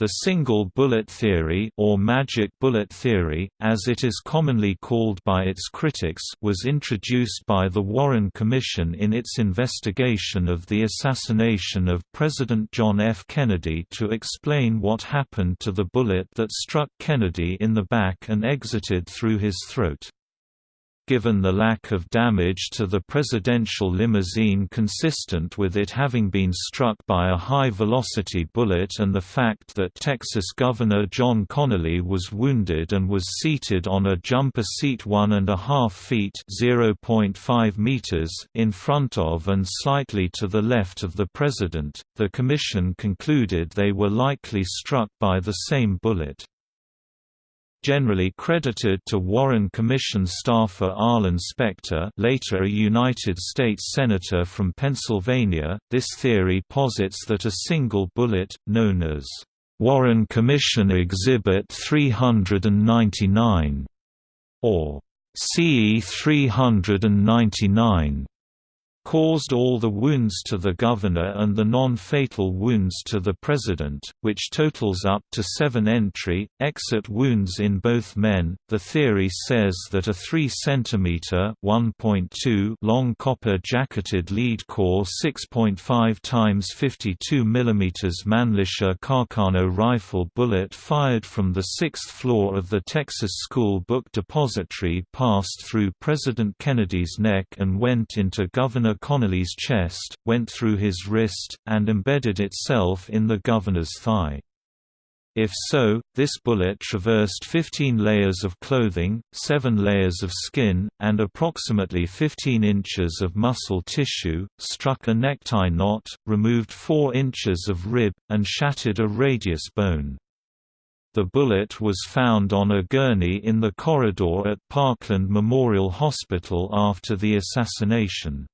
The single bullet theory or magic bullet theory, as it is commonly called by its critics was introduced by the Warren Commission in its investigation of the assassination of President John F. Kennedy to explain what happened to the bullet that struck Kennedy in the back and exited through his throat given the lack of damage to the presidential limousine consistent with it having been struck by a high-velocity bullet and the fact that Texas Governor John Connally was wounded and was seated on a jumper seat one and a half feet meters in front of and slightly to the left of the president, the commission concluded they were likely struck by the same bullet. Generally credited to Warren Commission staffer Arlen Specter later a United States Senator from Pennsylvania, this theory posits that a single bullet, known as Warren Commission Exhibit 399, or CE 399, caused all the wounds to the governor and the non-fatal wounds to the president, which totals up to seven entry, exit wounds in both men. The theory says that a 3 cm (1.2) long copper jacketed lead core 6.5 times 52 mm Mannlicher Carcano rifle bullet fired from the sixth floor of the Texas School Book Depository passed through President Kennedy's neck and went into Governor Governor Connally's chest, went through his wrist, and embedded itself in the governor's thigh. If so, this bullet traversed 15 layers of clothing, 7 layers of skin, and approximately 15 inches of muscle tissue, struck a necktie knot, removed 4 inches of rib, and shattered a radius bone. The bullet was found on a gurney in the corridor at Parkland Memorial Hospital after the assassination.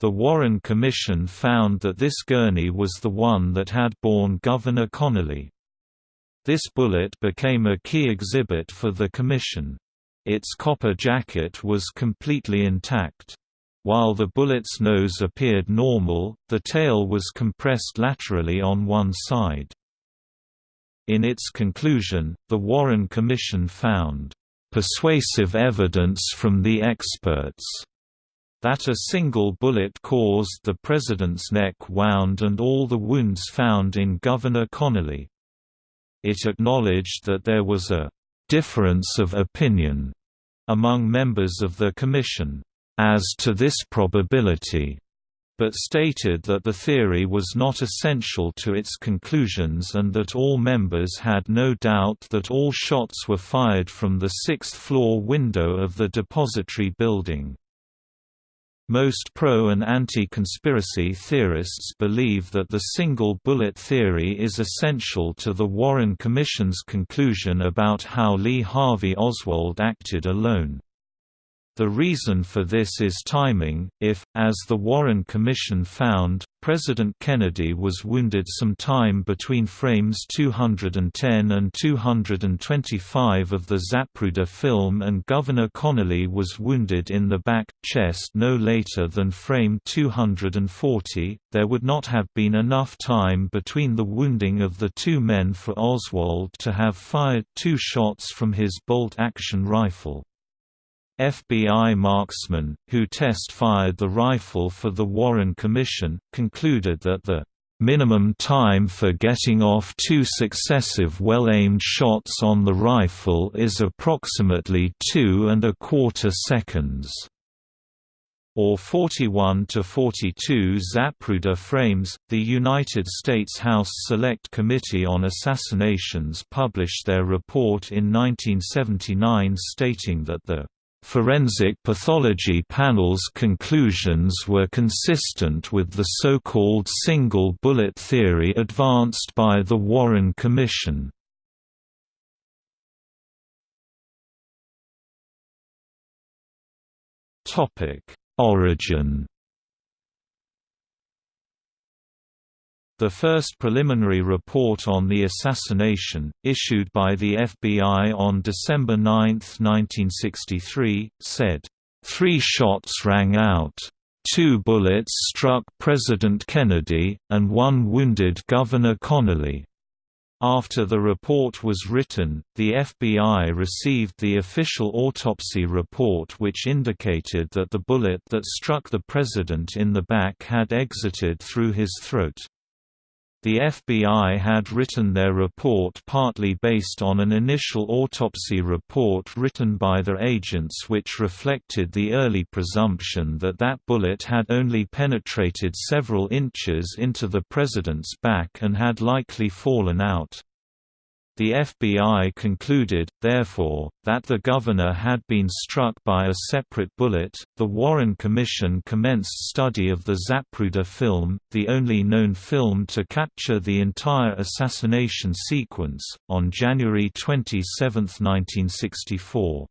The Warren Commission found that this gurney was the one that had borne Governor Connally. This bullet became a key exhibit for the commission. Its copper jacket was completely intact. While the bullet's nose appeared normal, the tail was compressed laterally on one side. In its conclusion, the Warren Commission found, "...persuasive evidence from the experts." That a single bullet caused the president's neck wound and all the wounds found in Governor Connally. It acknowledged that there was a «difference of opinion» among members of the Commission, as to this probability, but stated that the theory was not essential to its conclusions and that all members had no doubt that all shots were fired from the sixth-floor window of the depository building. Most pro- and anti-conspiracy theorists believe that the single bullet theory is essential to the Warren Commission's conclusion about how Lee Harvey Oswald acted alone. The reason for this is timing. If, as the Warren Commission found, President Kennedy was wounded some time between frames 210 and 225 of the Zapruder film and Governor Connally was wounded in the back, chest no later than frame 240, there would not have been enough time between the wounding of the two men for Oswald to have fired two shots from his bolt-action rifle. FBI marksmen, who test-fired the rifle for the Warren Commission, concluded that the minimum time for getting off two successive well-aimed shots on the rifle is approximately two and a quarter seconds or 41 to 42 Zapruder frames. The United States House Select Committee on Assassinations published their report in 1979 stating that the Forensic pathology panel's conclusions were consistent with the so-called single bullet theory advanced by the Warren Commission. Origin The first preliminary report on the assassination, issued by the FBI on December 9, 1963, said, Three shots rang out. Two bullets struck President Kennedy, and one wounded Governor Connally. After the report was written, the FBI received the official autopsy report which indicated that the bullet that struck the president in the back had exited through his throat. The FBI had written their report partly based on an initial autopsy report written by their agents which reflected the early presumption that that bullet had only penetrated several inches into the president's back and had likely fallen out. The FBI concluded, therefore, that the governor had been struck by a separate bullet. The Warren Commission commenced study of the Zapruder film, the only known film to capture the entire assassination sequence, on January 27, 1964.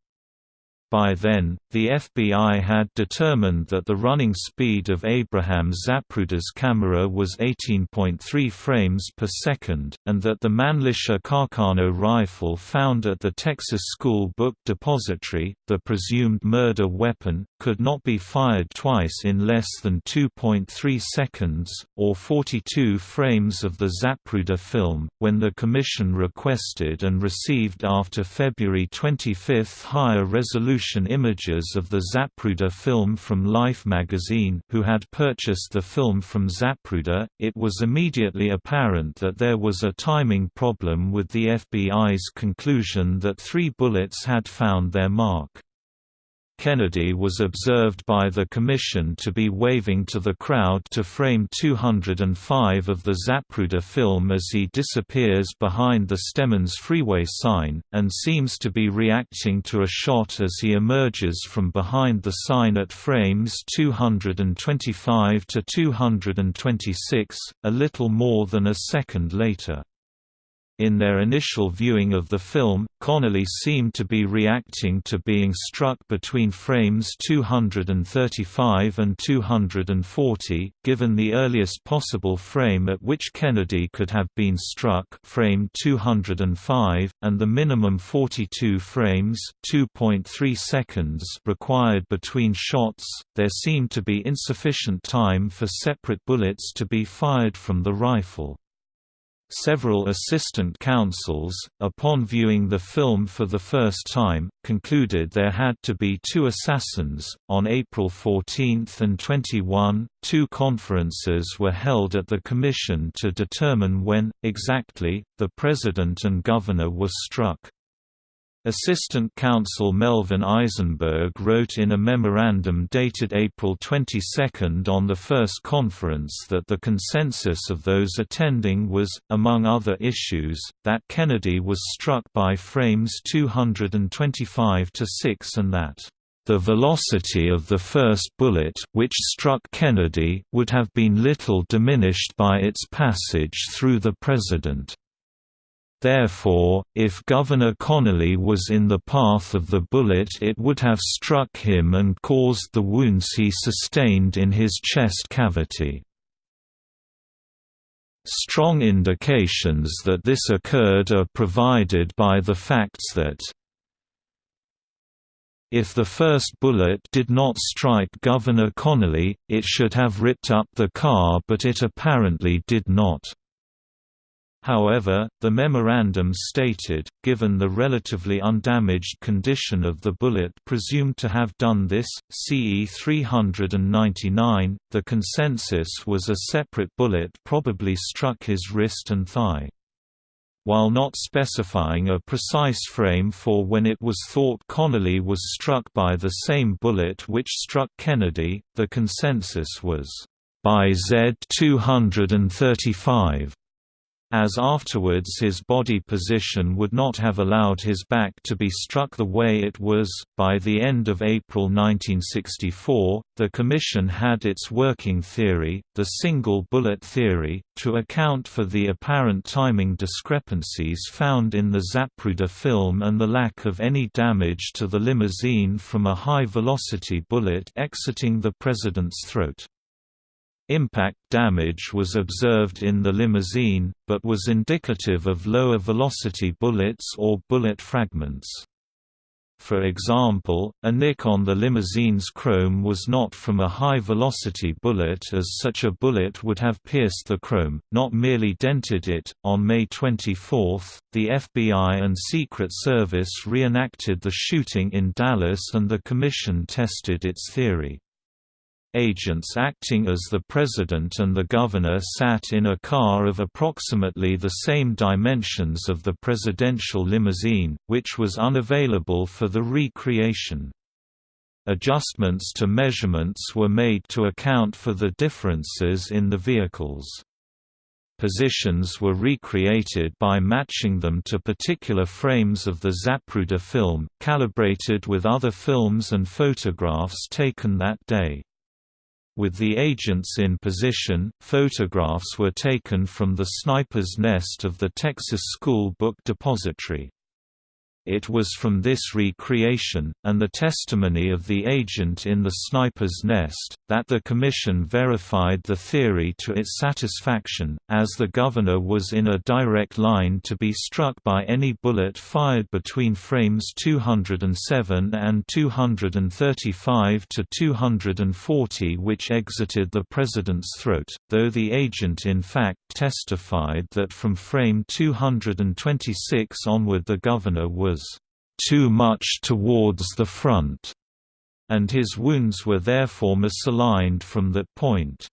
By then, the FBI had determined that the running speed of Abraham Zapruder's camera was 18.3 frames per second, and that the Mannlicher Carcano rifle found at the Texas School Book Depository, the presumed murder weapon, could not be fired twice in less than 2.3 seconds, or 42 frames of the Zapruder film, when the Commission requested and received after February 25 higher resolution resolution images of the Zapruder film from Life magazine who had purchased the film from Zapruder, it was immediately apparent that there was a timing problem with the FBI's conclusion that three bullets had found their mark. Kennedy was observed by the Commission to be waving to the crowd to frame 205 of the Zapruder film as he disappears behind the Stemmons freeway sign, and seems to be reacting to a shot as he emerges from behind the sign at frames 225 to 226, a little more than a second later. In their initial viewing of the film, Connally seemed to be reacting to being struck between frames 235 and 240, given the earliest possible frame at which Kennedy could have been struck frame 205, and the minimum 42 frames 2.3 seconds required between shots, there seemed to be insufficient time for separate bullets to be fired from the rifle. Several assistant counsels, upon viewing the film for the first time, concluded there had to be two assassins. On April 14 and 21, two conferences were held at the Commission to determine when, exactly, the President and Governor were struck. Assistant Counsel Melvin Eisenberg wrote in a memorandum dated April 22 on the first conference that the consensus of those attending was, among other issues, that Kennedy was struck by frames 225 to 6 and that the velocity of the first bullet which struck Kennedy would have been little diminished by its passage through the President. Therefore, if Governor Connally was in the path of the bullet it would have struck him and caused the wounds he sustained in his chest cavity. Strong indications that this occurred are provided by the facts that if the first bullet did not strike Governor Connally, it should have ripped up the car but it apparently did not. However, the memorandum stated, given the relatively undamaged condition of the bullet presumed to have done this, CE 399, the consensus was a separate bullet probably struck his wrist and thigh. While not specifying a precise frame for when it was thought Connally was struck by the same bullet which struck Kennedy, the consensus was, by Z 235 as afterwards his body position would not have allowed his back to be struck the way it was. By the end of April 1964, the Commission had its working theory, the single bullet theory, to account for the apparent timing discrepancies found in the Zapruder film and the lack of any damage to the limousine from a high velocity bullet exiting the president's throat. Impact damage was observed in the limousine, but was indicative of lower velocity bullets or bullet fragments. For example, a nick on the limousine's chrome was not from a high-velocity bullet as such a bullet would have pierced the chrome, not merely dented it. On May 24, the FBI and Secret Service reenacted the shooting in Dallas and the Commission tested its theory. Agents acting as the president and the governor sat in a car of approximately the same dimensions of the presidential limousine, which was unavailable for the recreation. Adjustments to measurements were made to account for the differences in the vehicles. Positions were recreated by matching them to particular frames of the Zapruder film, calibrated with other films and photographs taken that day. With the agents in position, photographs were taken from the sniper's nest of the Texas School Book Depository. It was from this recreation, and the testimony of the agent in the sniper's nest, that the Commission verified the theory to its satisfaction, as the governor was in a direct line to be struck by any bullet fired between frames 207 and 235 to 240 which exited the president's throat, though the agent in fact testified that from frame 226 onward the governor was was too much towards the front, and his wounds were therefore misaligned from that point.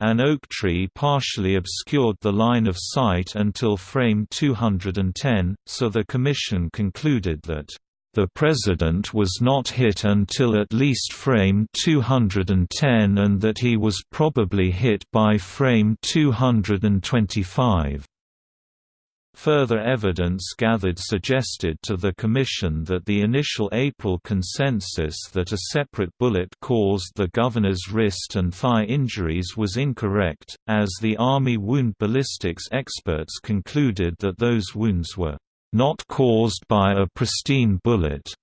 An oak tree partially obscured the line of sight until frame 210, so the Commission concluded that the President was not hit until at least frame 210 and that he was probably hit by frame 225. Further evidence gathered suggested to the Commission that the initial April consensus that a separate bullet caused the governor's wrist and thigh injuries was incorrect, as the Army wound ballistics experts concluded that those wounds were not caused by a pristine bullet,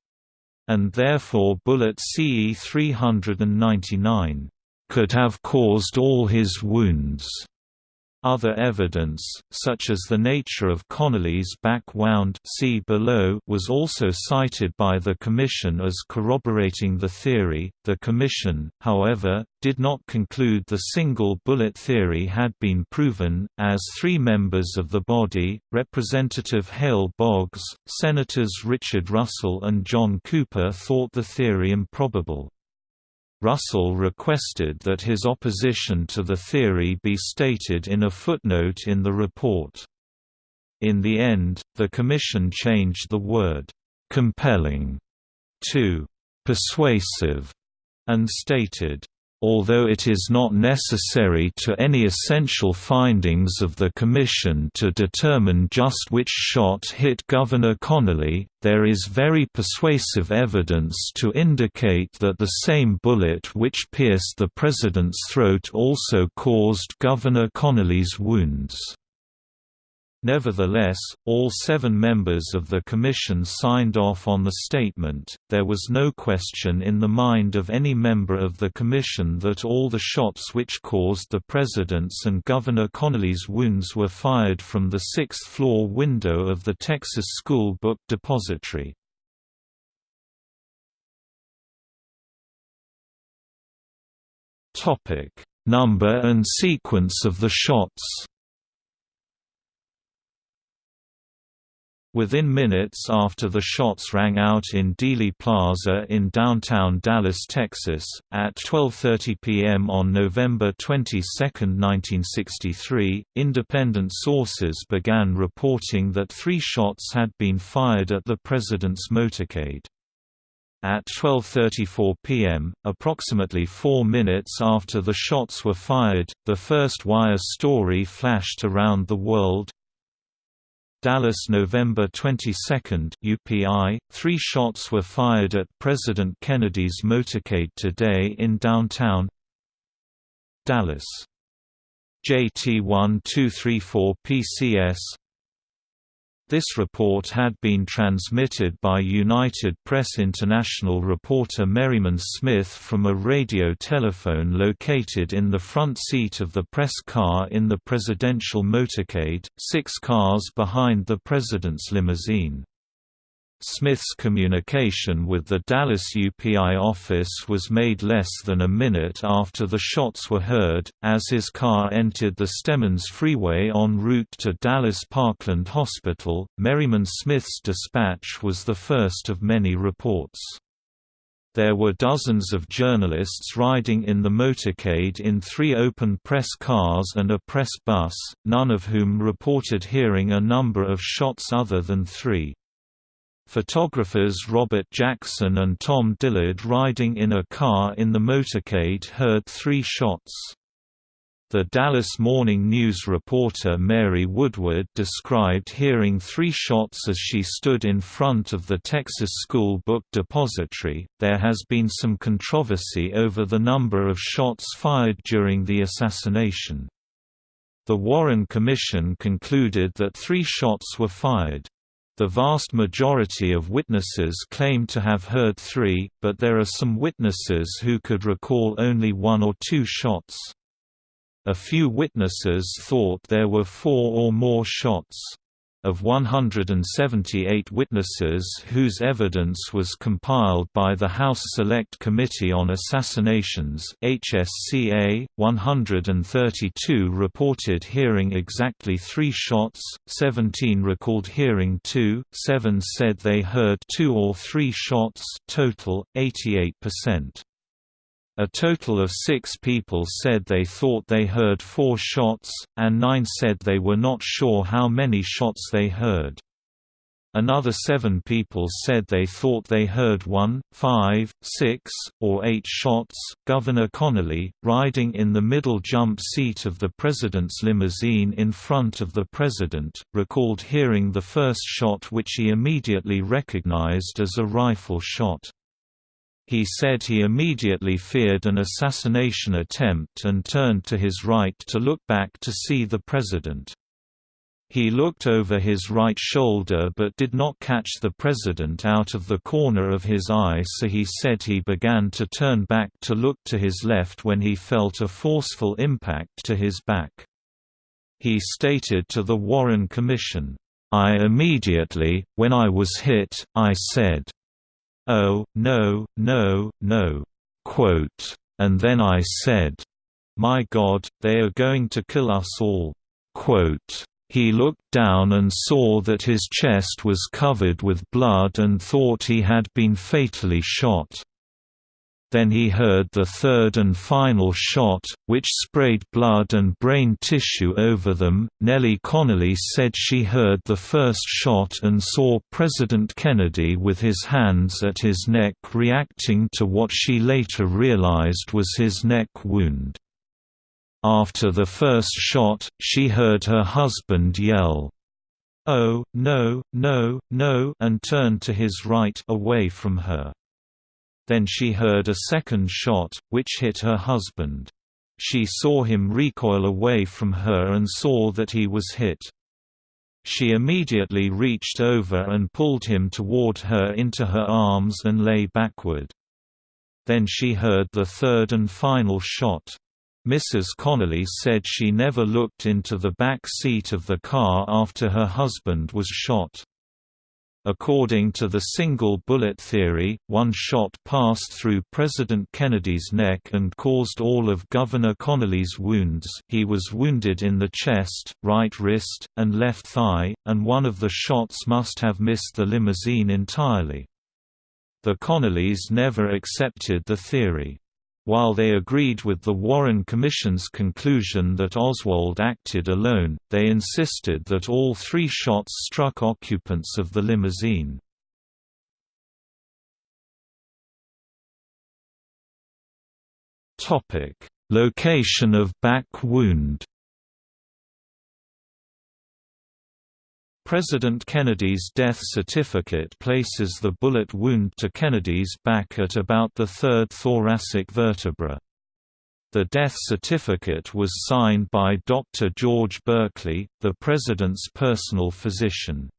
and therefore bullet CE 399 could have caused all his wounds. Other evidence, such as the nature of Connally's back wound see below, was also cited by the Commission as corroborating the theory. The Commission, however, did not conclude the single bullet theory had been proven, as three members of the body, Representative Hale Boggs, Senators Richard Russell and John Cooper thought the theory improbable. Russell requested that his opposition to the theory be stated in a footnote in the report. In the end, the Commission changed the word, "'compelling' to "'persuasive' and stated, Although it is not necessary to any essential findings of the Commission to determine just which shot hit Governor Connally, there is very persuasive evidence to indicate that the same bullet which pierced the President's throat also caused Governor Connally's wounds. Nevertheless, all seven members of the Commission signed off on the statement. There was no question in the mind of any member of the Commission that all the shots which caused the President's and Governor Connally's wounds were fired from the sixth floor window of the Texas School Book Depository. Number and sequence of the shots Within minutes after the shots rang out in Dealey Plaza in downtown Dallas, Texas, at 12.30 p.m. on November 22, 1963, independent sources began reporting that three shots had been fired at the president's motorcade. At 12.34 p.m., approximately four minutes after the shots were fired, the first wire story flashed around the world, Dallas November 22, UPI, three shots were fired at President Kennedy's motorcade today in downtown Dallas. JT1234 PCS this report had been transmitted by United Press International reporter Merriman Smith from a radio telephone located in the front seat of the press car in the presidential motorcade, six cars behind the president's limousine. Smith's communication with the Dallas UPI office was made less than a minute after the shots were heard, as his car entered the Stemmons Freeway en route to Dallas Parkland Hospital. Merriman Smith's dispatch was the first of many reports. There were dozens of journalists riding in the motorcade in three open press cars and a press bus, none of whom reported hearing a number of shots other than three. Photographers Robert Jackson and Tom Dillard riding in a car in the motorcade heard three shots. The Dallas Morning News reporter Mary Woodward described hearing three shots as she stood in front of the Texas School Book Depository. There has been some controversy over the number of shots fired during the assassination. The Warren Commission concluded that three shots were fired. The vast majority of witnesses claim to have heard three, but there are some witnesses who could recall only one or two shots. A few witnesses thought there were four or more shots of 178 witnesses whose evidence was compiled by the House Select Committee on Assassinations HSCA, 132 reported hearing exactly three shots, 17 recalled hearing two, 7 said they heard two or three shots total, 88%. A total of six people said they thought they heard four shots, and nine said they were not sure how many shots they heard. Another seven people said they thought they heard one, five, six, or eight shots. Governor Connally, riding in the middle jump seat of the president's limousine in front of the president, recalled hearing the first shot which he immediately recognized as a rifle shot. He said he immediately feared an assassination attempt and turned to his right to look back to see the president. He looked over his right shoulder but did not catch the president out of the corner of his eye so he said he began to turn back to look to his left when he felt a forceful impact to his back. He stated to the Warren Commission, "I immediately, when I was hit, I said, oh, no, no, no, quote, and then I said, my God, they are going to kill us all, quote. He looked down and saw that his chest was covered with blood and thought he had been fatally shot. Then he heard the third and final shot, which sprayed blood and brain tissue over them. Nellie Connally said she heard the first shot and saw President Kennedy with his hands at his neck reacting to what she later realized was his neck wound. After the first shot, she heard her husband yell, Oh, no, no, no and turned to his right away from her. Then she heard a second shot, which hit her husband. She saw him recoil away from her and saw that he was hit. She immediately reached over and pulled him toward her into her arms and lay backward. Then she heard the third and final shot. Mrs. Connally said she never looked into the back seat of the car after her husband was shot. According to the single bullet theory, one shot passed through President Kennedy's neck and caused all of Governor Connally's wounds he was wounded in the chest, right wrist, and left thigh, and one of the shots must have missed the limousine entirely. The Connallys never accepted the theory. While they agreed with the Warren Commission's conclusion that Oswald acted alone, they insisted that all three shots struck occupants of the limousine. Location of back wound President Kennedy's death certificate places the bullet wound to Kennedy's back at about the third thoracic vertebra. The death certificate was signed by Dr. George Burkley, the President's personal physician.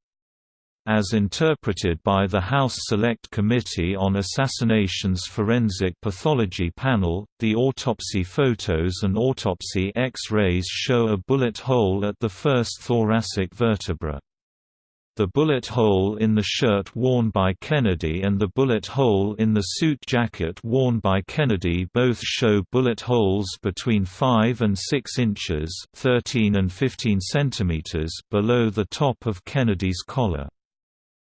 As interpreted by the House Select Committee on Assassinations Forensic Pathology Panel, the autopsy photos and autopsy X-rays show a bullet hole at the first thoracic vertebra. The bullet hole in the shirt worn by Kennedy and the bullet hole in the suit jacket worn by Kennedy both show bullet holes between 5 and 6 inches 13 and 15 centimeters below the top of Kennedy's collar.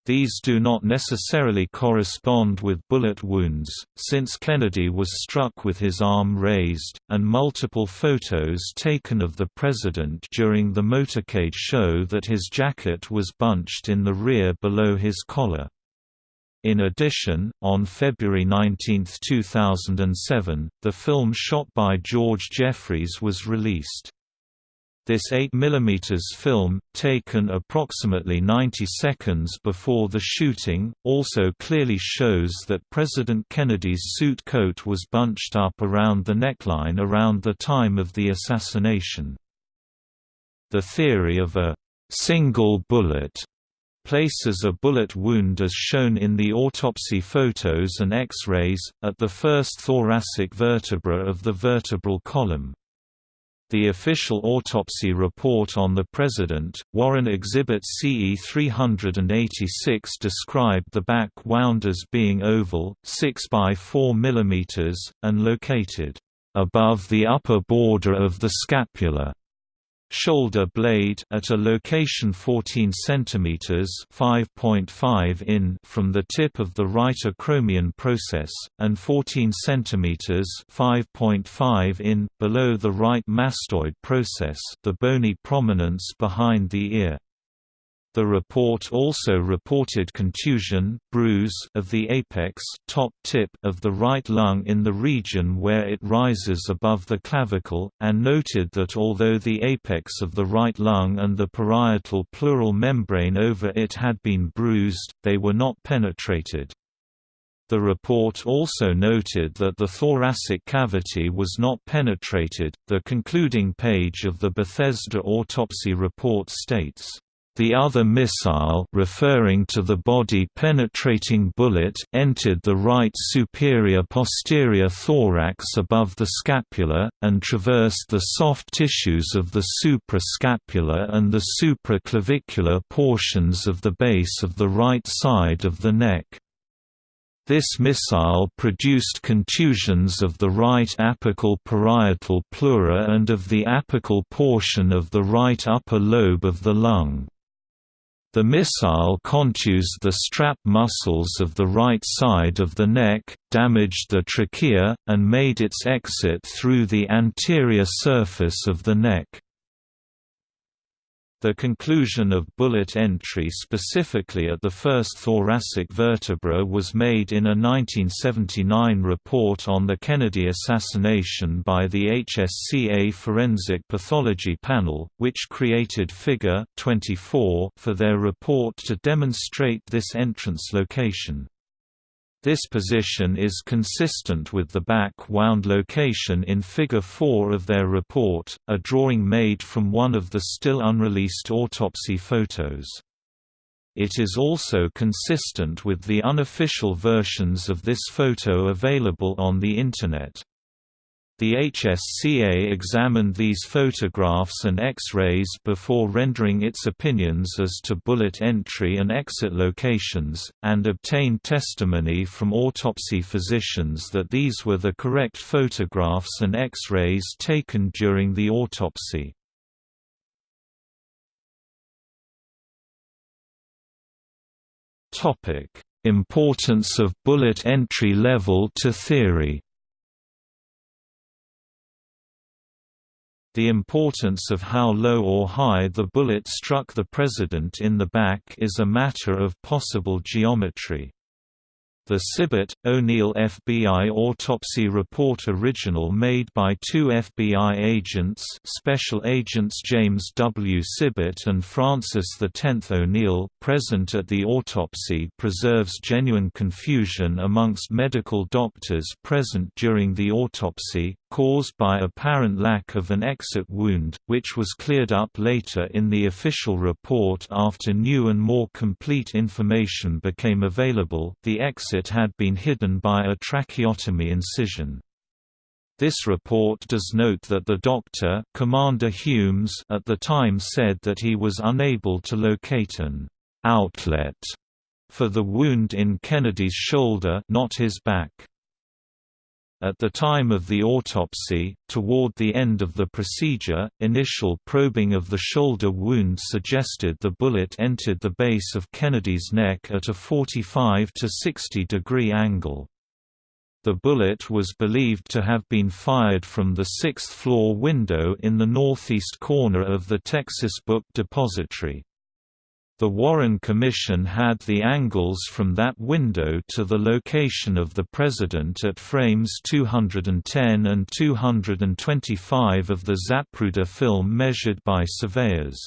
These do not necessarily correspond with bullet wounds, since Kennedy was struck with his arm raised, and multiple photos taken of the president during the motorcade show that his jacket was bunched in the rear below his collar. In addition, on February 19, 2007, the film shot by George Jefferies was released. This 8 mm film, taken approximately 90 seconds before the shooting, also clearly shows that President Kennedy's suit coat was bunched up around the neckline around the time of the assassination. The theory of a single bullet places a bullet wound as shown in the autopsy photos and X-rays, at the first thoracic vertebra of the vertebral column. The official autopsy report on the President, Warren Exhibit CE 386 described the back wound as being oval, 6 by 4 mm, and located above the upper border of the scapula shoulder blade at a location 14 cm 5.5 in from the tip of the right acromion process, and 14 cm 5.5 in, below the right mastoid process the bony prominence behind the ear. The report also reported contusion bruise of the apex top tip of the right lung in the region where it rises above the clavicle, and noted that although the apex of the right lung and the parietal pleural membrane over it had been bruised, they were not penetrated. The report also noted that the thoracic cavity was not penetrated. The concluding page of the Bethesda autopsy report states, the other missile referring to the body-penetrating bullet entered the right superior posterior thorax above the scapula, and traversed the soft tissues of the suprascapular and the supraclavicular portions of the base of the right side of the neck. This missile produced contusions of the right apical parietal pleura and of the apical portion of the right upper lobe of the lung. The missile contused the strap muscles of the right side of the neck, damaged the trachea, and made its exit through the anterior surface of the neck. The conclusion of bullet entry specifically at the first thoracic vertebra was made in a 1979 report on the Kennedy assassination by the HSCA Forensic Pathology Panel, which created Figure 24 for their report to demonstrate this entrance location. This position is consistent with the back-wound location in Figure 4 of their report, a drawing made from one of the still unreleased autopsy photos. It is also consistent with the unofficial versions of this photo available on the Internet. The HSCA examined these photographs and X-rays before rendering its opinions as to bullet entry and exit locations, and obtained testimony from autopsy physicians that these were the correct photographs and X-rays taken during the autopsy. Importance of bullet entry level to theory The importance of how low or high the bullet struck the president in the back is a matter of possible geometry. The Sibert, O'Neill FBI autopsy report original made by two FBI agents Special Agents James W. Sibert and Francis X. O'Neill, present at the autopsy preserves genuine confusion amongst medical doctors present during the autopsy, caused by apparent lack of an exit wound, which was cleared up later in the official report after new and more complete information became available the exit had been hidden by a tracheotomy incision. This report does note that the doctor Commander Humes at the time said that he was unable to locate an outlet for the wound in Kennedy's shoulder not his back. At the time of the autopsy, toward the end of the procedure, initial probing of the shoulder wound suggested the bullet entered the base of Kennedy's neck at a 45 to 60 degree angle. The bullet was believed to have been fired from the sixth-floor window in the northeast corner of the Texas Book Depository. The Warren Commission had the angles from that window to the location of the President at frames 210 and 225 of the Zapruder film measured by surveyors.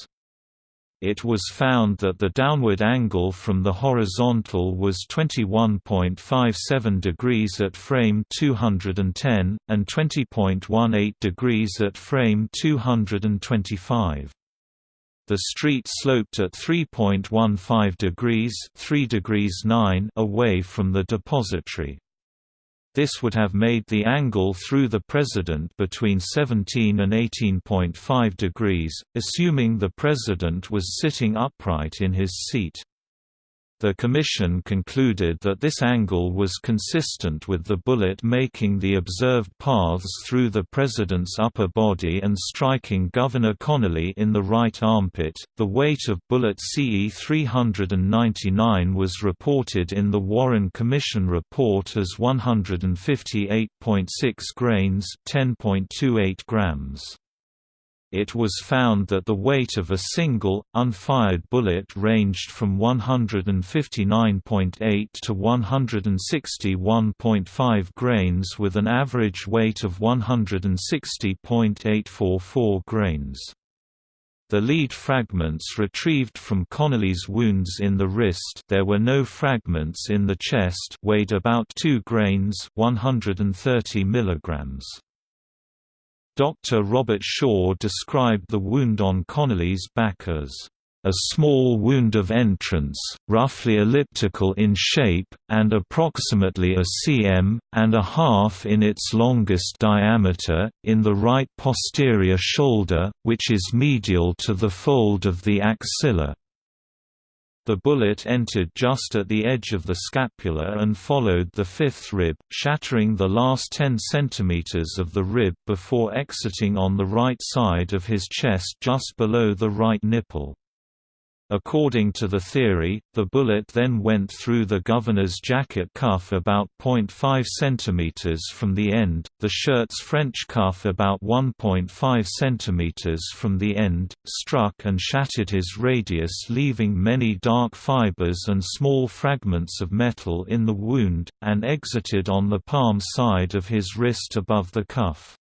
It was found that the downward angle from the horizontal was 21.57 degrees at frame 210, and 20.18 degrees at frame 225. The street sloped at 3.15 degrees 3 degrees 9 away from the depository. This would have made the angle through the President between 17 and 18.5 degrees, assuming the President was sitting upright in his seat. The Commission concluded that this angle was consistent with the bullet making the observed paths through the President's upper body and striking Governor Connally in the right armpit. The weight of bullet CE 399 was reported in the Warren Commission report as 158.6 grains, 10.28 grams it was found that the weight of a single, unfired bullet ranged from 159.8 to 161.5 grains with an average weight of 160.844 grains. The lead fragments retrieved from Connally's wounds in the wrist there were no fragments in the chest weighed about 2 grains 130 milligrams. Dr. Robert Shaw described the wound on Connally's back as a small wound of entrance, roughly elliptical in shape, and approximately a cm, and a half in its longest diameter, in the right posterior shoulder, which is medial to the fold of the axilla. The bullet entered just at the edge of the scapula and followed the fifth rib, shattering the last 10 cm of the rib before exiting on the right side of his chest just below the right nipple. According to the theory, the bullet then went through the governor's jacket cuff about 0.5 cm from the end, the shirt's French cuff about 1.5 cm from the end, struck and shattered his radius leaving many dark fibers and small fragments of metal in the wound, and exited on the palm side of his wrist above the cuff.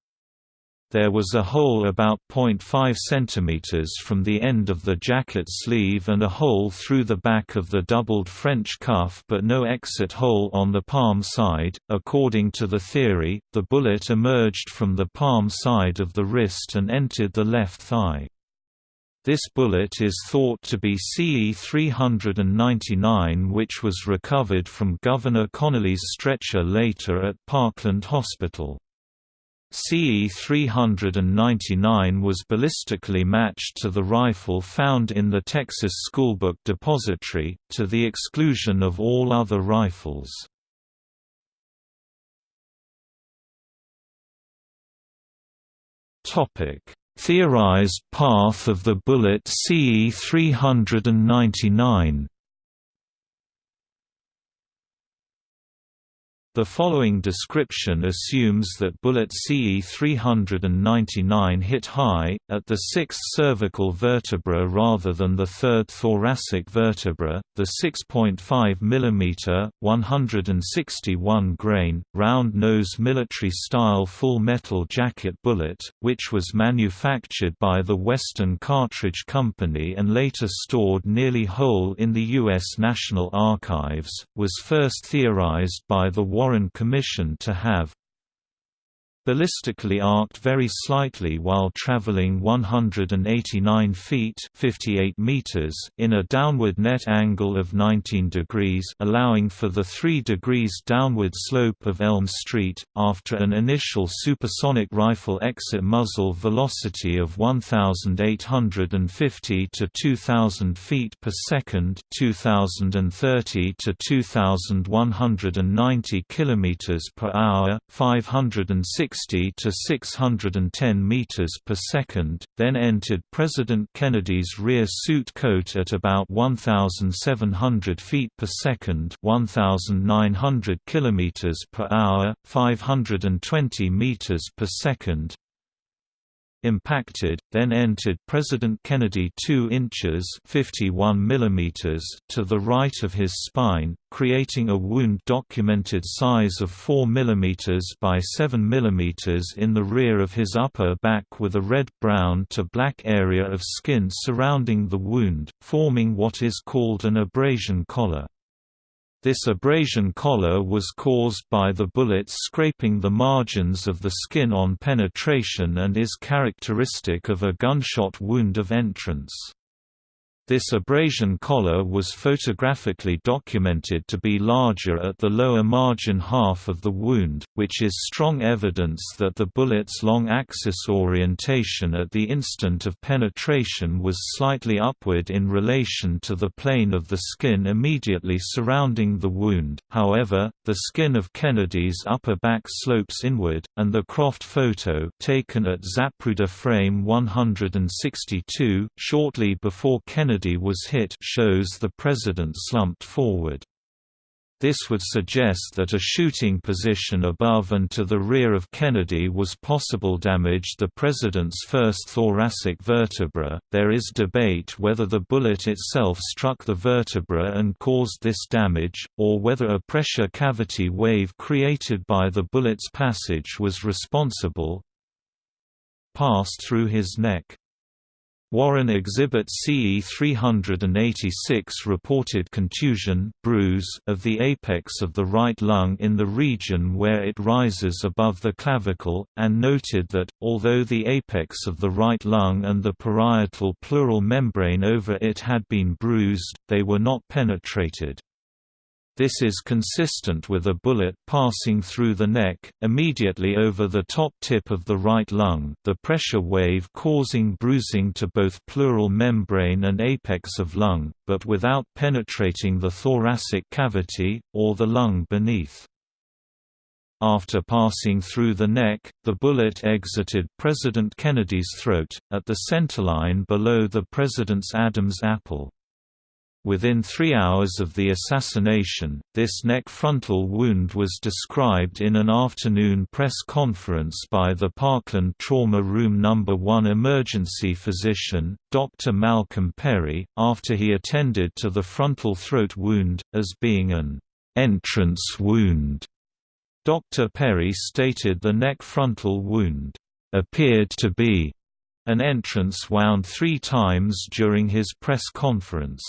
There was a hole about 0.5 cm from the end of the jacket sleeve and a hole through the back of the doubled French cuff but no exit hole on the palm side. According to the theory, the bullet emerged from the palm side of the wrist and entered the left thigh. This bullet is thought to be CE 399 which was recovered from Governor Connally's stretcher later at Parkland Hospital. CE-399 was ballistically matched to the rifle found in the Texas Schoolbook Depository, to the exclusion of all other rifles. Theorized path of the bullet CE-399 The following description assumes that bullet CE-399 hit high, at the sixth cervical vertebra rather than the third thoracic vertebra. The 6.5 mm, 161 grain, round-nose military-style full-metal jacket bullet, which was manufactured by the Western Cartridge Company and later stored nearly whole in the U.S. National Archives, was first theorized by the Warren Commission to have ballistically arced very slightly while traveling 189 feet 58 meters in a downward net angle of 19 degrees allowing for the 3 degrees downward slope of Elm Street, after an initial supersonic rifle exit muzzle velocity of 1,850 to 2,000 feet per second 2,030 to 2,190 kilometers per hour 560 60 to 610 meters per second, then entered President Kennedy's rear suit coat at about 1700 feet per second, 1900 kilometers per hour, 520 meters per second, impacted, then entered President Kennedy 2 inches 51 mm to the right of his spine, creating a wound documented size of 4 mm by 7 mm in the rear of his upper back with a red-brown to black area of skin surrounding the wound, forming what is called an abrasion collar. This abrasion collar was caused by the bullets scraping the margins of the skin on penetration and is characteristic of a gunshot wound of entrance. This abrasion collar was photographically documented to be larger at the lower margin half of the wound, which is strong evidence that the bullet's long axis orientation at the instant of penetration was slightly upward in relation to the plane of the skin immediately surrounding the wound. However, the skin of Kennedy's upper back slopes inward, and the Croft photo taken at Zapruder frame 162 shortly before Kennedy Kennedy was hit shows the president slumped forward. This would suggest that a shooting position above and to the rear of Kennedy was possible damage the president's first thoracic vertebra. There is debate whether the bullet itself struck the vertebra and caused this damage, or whether a pressure cavity wave created by the bullet's passage was responsible. Passed through his neck. Warren Exhibit CE 386 reported contusion bruise of the apex of the right lung in the region where it rises above the clavicle, and noted that, although the apex of the right lung and the parietal pleural membrane over it had been bruised, they were not penetrated. This is consistent with a bullet passing through the neck, immediately over the top tip of the right lung, the pressure wave causing bruising to both pleural membrane and apex of lung, but without penetrating the thoracic cavity, or the lung beneath. After passing through the neck, the bullet exited President Kennedy's throat, at the centerline below the President's Adam's apple. Within three hours of the assassination, this neck frontal wound was described in an afternoon press conference by the Parkland Trauma Room No. 1 emergency physician, Dr. Malcolm Perry, after he attended to the frontal throat wound, as being an entrance wound. Dr. Perry stated the neck frontal wound appeared to be an entrance wound three times during his press conference.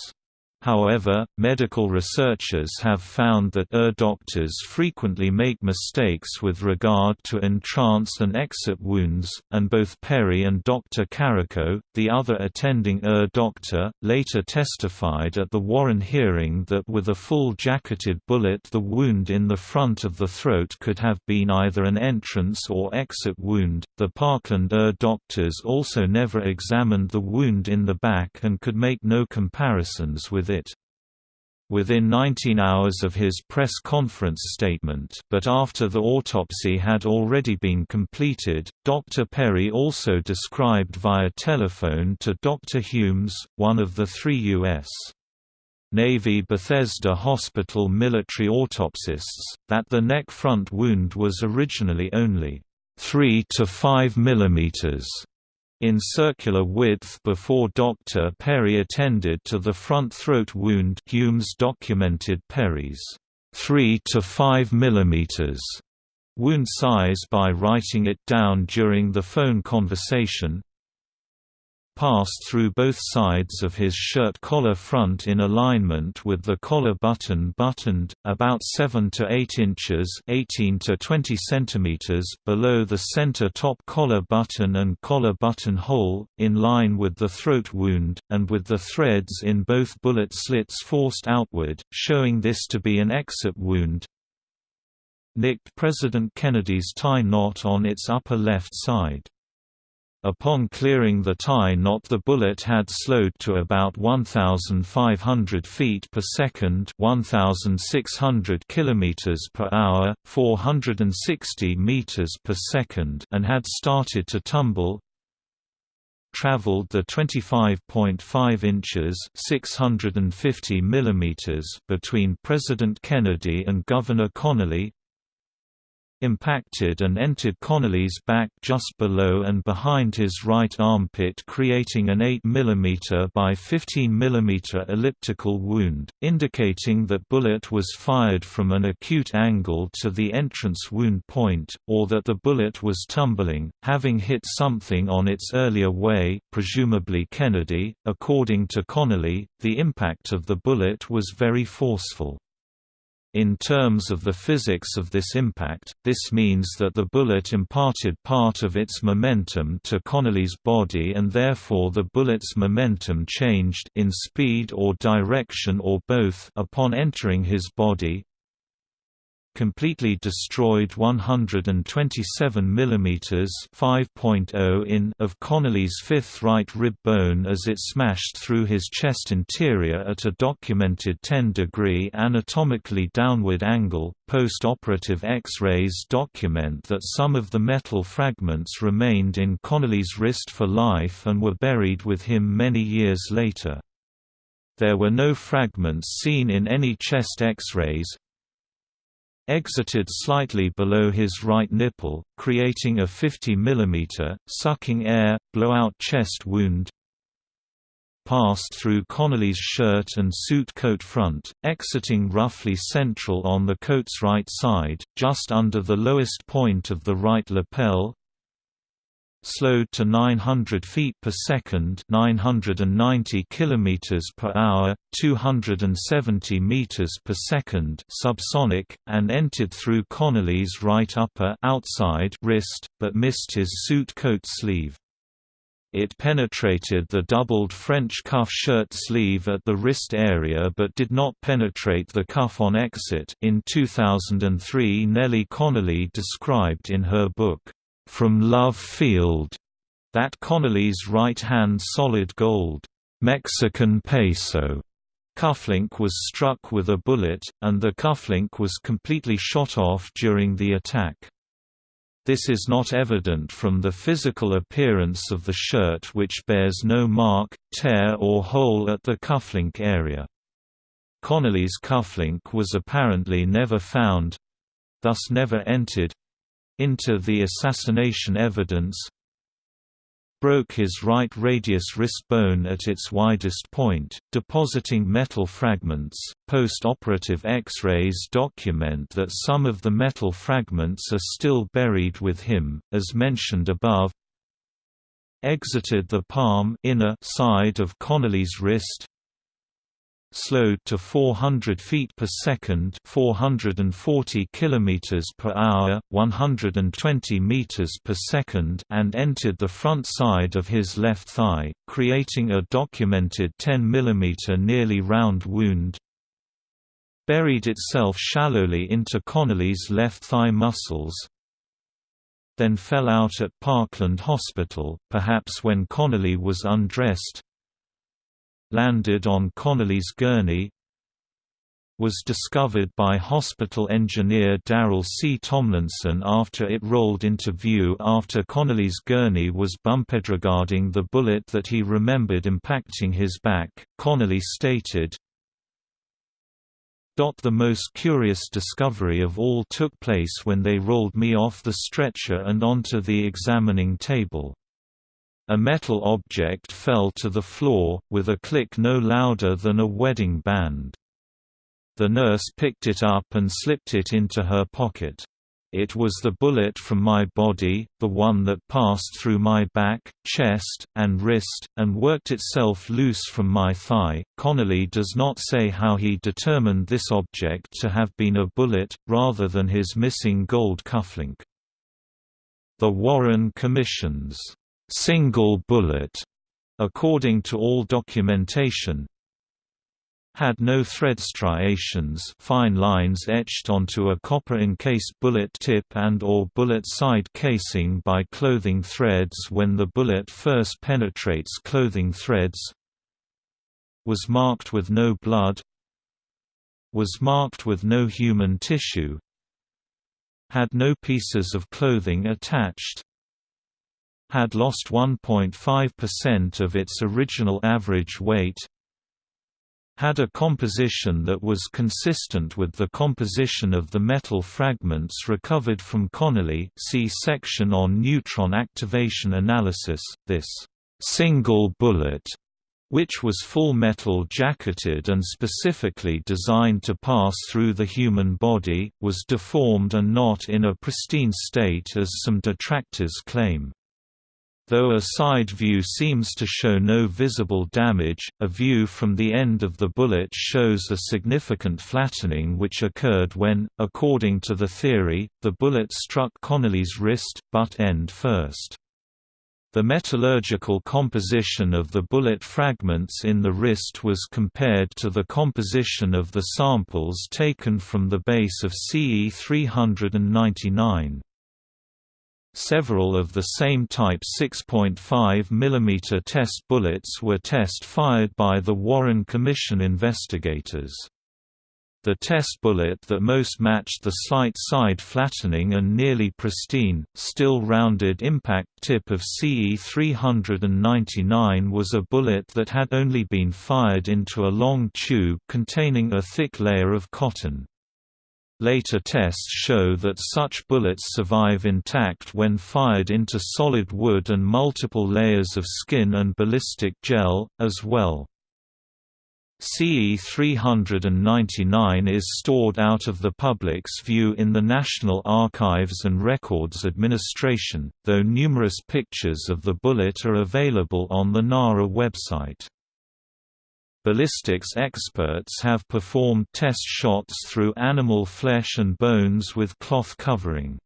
However, medical researchers have found that ER doctors frequently make mistakes with regard to entrance and exit wounds, and both Perry and Dr. Carrico, the other attending ER doctor, later testified at the Warren hearing that with a full jacketed bullet the wound in the front of the throat could have been either an entrance or exit wound. The Parkland ER doctors also never examined the wound in the back and could make no comparisons with it. Within 19 hours of his press conference statement but after the autopsy had already been completed, Dr. Perry also described via telephone to Dr. Humes, one of the three U.S. Navy Bethesda Hospital military autopsists, that the neck front wound was originally only 3 to 5 millimeters in circular width before Dr. Perry attended to the front throat wound Humes documented Perry's 3 to 5 mm wound size by writing it down during the phone conversation. Passed through both sides of his shirt collar front in alignment with the collar button buttoned, about 7 to 8 inches 18 to 20 centimeters below the center top collar button and collar button hole, in line with the throat wound, and with the threads in both bullet slits forced outward, showing this to be an exit wound. Nicked President Kennedy's tie knot on its upper left side. Upon clearing the tie knot the bullet had slowed to about 1,500 feet per second 1,600 kilometers per hour, 460 meters per second and had started to tumble, traveled the 25.5 inches 650 millimeters between President Kennedy and Governor Connally, impacted and entered Connally's back just below and behind his right armpit creating an 8 mm by 15 mm elliptical wound, indicating that bullet was fired from an acute angle to the entrance wound point, or that the bullet was tumbling, having hit something on its earlier way, presumably Kennedy. According to Connally, the impact of the bullet was very forceful. In terms of the physics of this impact, this means that the bullet imparted part of its momentum to Connally's body and therefore the bullet's momentum changed in speed or direction or both upon entering his body, completely destroyed 127 mm 5.0 in of Connally's fifth right rib bone as it smashed through his chest interior at a documented 10-degree anatomically downward angle. Post-operative X-rays document that some of the metal fragments remained in Connally's wrist for life and were buried with him many years later. There were no fragments seen in any chest X-rays, exited slightly below his right nipple, creating a 50 mm, sucking air, blowout chest wound passed through Connally's shirt and suit coat front, exiting roughly central on the coat's right side, just under the lowest point of the right lapel, slowed to 900 feet per second, 990 kilometers per hour, 270 meters per second, subsonic, and entered through Connally's right upper outside wrist, but missed his suit coat sleeve. It penetrated the doubled French cuff shirt sleeve at the wrist area but did not penetrate the cuff on exit. In 2003, Nellie Connally described in her book, from Love Field, that Connally's right-hand solid gold Mexican peso cufflink was struck with a bullet, and the cufflink was completely shot off during the attack. This is not evident from the physical appearance of the shirt which bears no mark, tear or hole at the cufflink area. Connally's cufflink was apparently never found—thus never entered into the assassination evidence broke his right radius wrist bone at its widest point, depositing metal fragments. Post operative X rays document that some of the metal fragments are still buried with him, as mentioned above. Exited the palm inner side of Connally's wrist, slowed to 400 feet per second, 440 kilometers per hour, 120 meters per second, and entered the front side of his left thigh, creating a documented 10 mm nearly round wound. Buried itself shallowly into Connally's left thigh muscles, then fell out at Parkland Hospital, perhaps when Connally was undressed, landed on Connally's gurney was discovered by hospital engineer Darrell C. Tomlinson after it rolled into view after Connally's gurney was bumped regarding the bullet that he remembered impacting his back. Connally stated, the most curious discovery of all took place when they rolled me off the stretcher and onto the examining table. A metal object fell to the floor, with a click no louder than a wedding band. The nurse picked it up and slipped it into her pocket. It was the bullet from my body, the one that passed through my back, chest, and wrist, and worked itself loose from my thigh. Connally does not say how he determined this object to have been a bullet, rather than his missing gold cufflink. The Warren Commission's single bullet, according to all documentation, had no thread striations fine lines etched onto a copper-encased bullet tip and or bullet side casing by clothing threads when the bullet first penetrates clothing threads was marked with no blood was marked with no human tissue had no pieces of clothing attached had lost 1.5% of its original average weight had a composition that was consistent with the composition of the metal fragments recovered from Connally see section on neutron activation analysis. This single bullet which was full metal jacketed and specifically designed to pass through the human body, was deformed and not in a pristine state as some detractors claim. Though a side view seems to show no visible damage, a view from the end of the bullet shows a significant flattening which occurred when, according to the theory, the bullet struck Connally's wrist, butt end first. The metallurgical composition of the bullet fragments in the wrist was compared to the composition of the samples taken from the base of CE 399. Several of the same type 6.5 mm test bullets were test fired by the Warren Commission investigators. The test bullet that most matched the slight side flattening and nearly pristine, still rounded impact tip of CE 399 was a bullet that had only been fired into a long tube containing a thick layer of cotton. Later tests show that such bullets survive intact when fired into solid wood and multiple layers of skin and ballistic gel, as well. CE 399 is stored out of the public's view in the National Archives and Records Administration, though numerous pictures of the bullet are available on the NARA website. Ballistics experts have performed test shots through animal flesh and bones with cloth covering.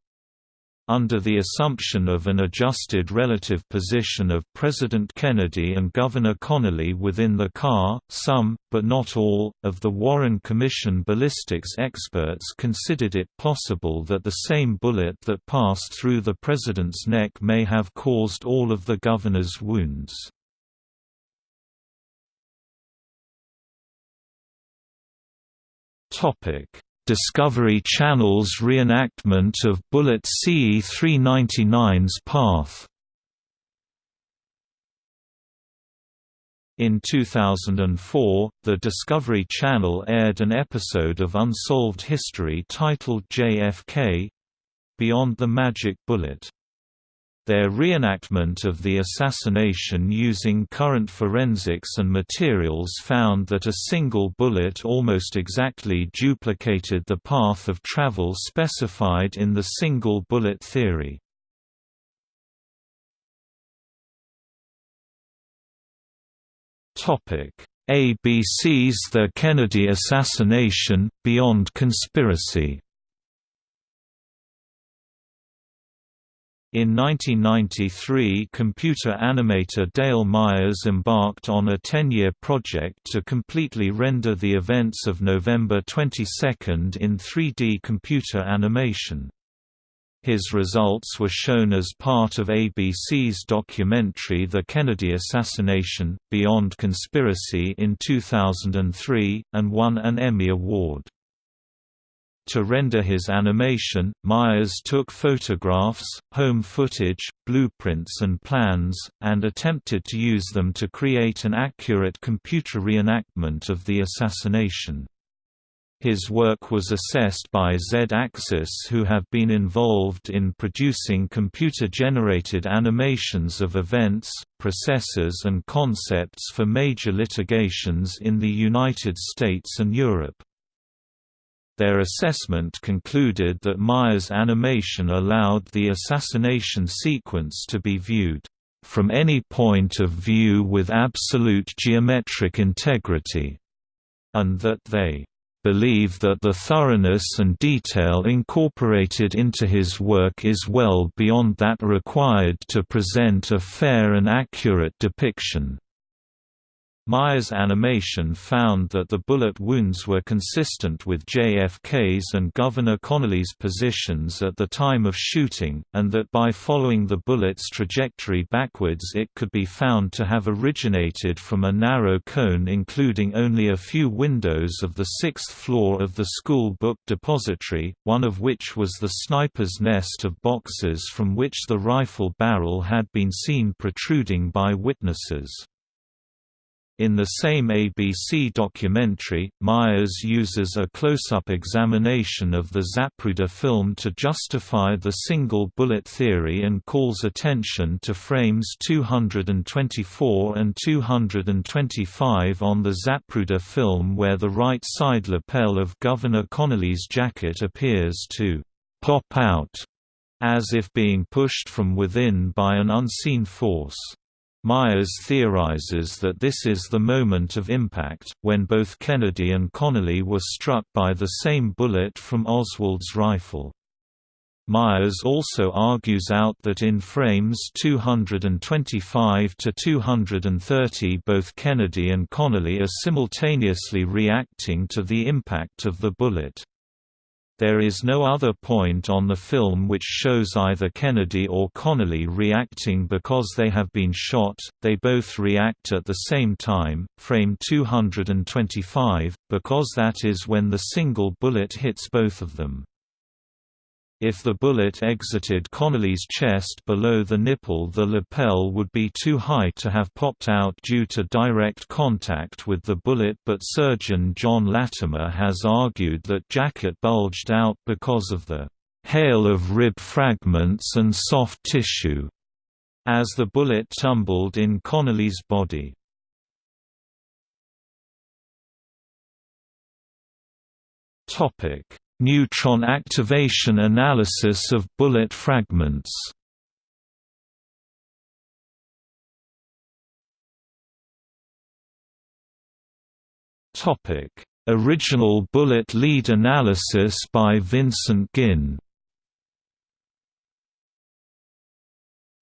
Under the assumption of an adjusted relative position of President Kennedy and Governor Connally within the car, some, but not all, of the Warren Commission ballistics experts considered it possible that the same bullet that passed through the president's neck may have caused all of the governor's wounds. Discovery Channel's reenactment of Bullet CE-399's path In 2004, the Discovery Channel aired an episode of Unsolved History titled JFK—Beyond the Magic Bullet. Their reenactment of the assassination using current forensics and materials found that a single bullet almost exactly duplicated the path of travel specified in the single bullet theory. ABC's The Kennedy Assassination, Beyond Conspiracy In 1993 computer animator Dale Myers embarked on a 10-year project to completely render the events of November 22 in 3D computer animation. His results were shown as part of ABC's documentary The Kennedy Assassination, Beyond Conspiracy in 2003, and won an Emmy Award. To render his animation, Myers took photographs, home footage, blueprints and plans, and attempted to use them to create an accurate computer reenactment of the assassination. His work was assessed by Z-Axis who have been involved in producing computer-generated animations of events, processes and concepts for major litigations in the United States and Europe. Their assessment concluded that Myers' animation allowed the assassination sequence to be viewed from any point of view with absolute geometric integrity, and that they believe that the thoroughness and detail incorporated into his work is well beyond that required to present a fair and accurate depiction. Myers' animation found that the bullet wounds were consistent with JFK's and Governor Connally's positions at the time of shooting, and that by following the bullet's trajectory backwards it could be found to have originated from a narrow cone including only a few windows of the sixth floor of the school book depository, one of which was the sniper's nest of boxes from which the rifle barrel had been seen protruding by witnesses. In the same ABC documentary, Myers uses a close-up examination of the Zapruder film to justify the single bullet theory and calls attention to frames 224 and 225 on the Zapruder film where the right side lapel of Governor Connally's jacket appears to «pop out» as if being pushed from within by an unseen force. Myers theorizes that this is the moment of impact, when both Kennedy and Connally were struck by the same bullet from Oswald's rifle. Myers also argues out that in frames 225 to 230 both Kennedy and Connally are simultaneously reacting to the impact of the bullet. There is no other point on the film which shows either Kennedy or Connally reacting because they have been shot, they both react at the same time, frame 225, because that is when the single bullet hits both of them. If the bullet exited Connally's chest below the nipple the lapel would be too high to have popped out due to direct contact with the bullet but surgeon John Lattimer has argued that jacket bulged out because of the «hail of rib fragments and soft tissue» as the bullet tumbled in Connally's body. Topic Neutron activation analysis of bullet fragments. Topic: Original bullet lead analysis by Vincent Guinn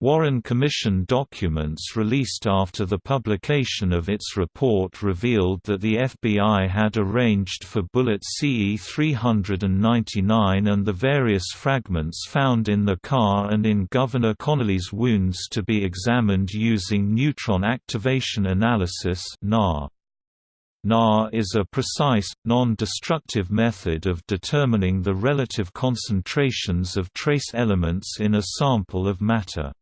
Warren Commission documents released after the publication of its report revealed that the FBI had arranged for bullet CE-399 and the various fragments found in the car and in Governor Connally's wounds to be examined using neutron activation analysis NAA. NAA is a precise, non-destructive method of determining the relative concentrations of trace elements in a sample of matter.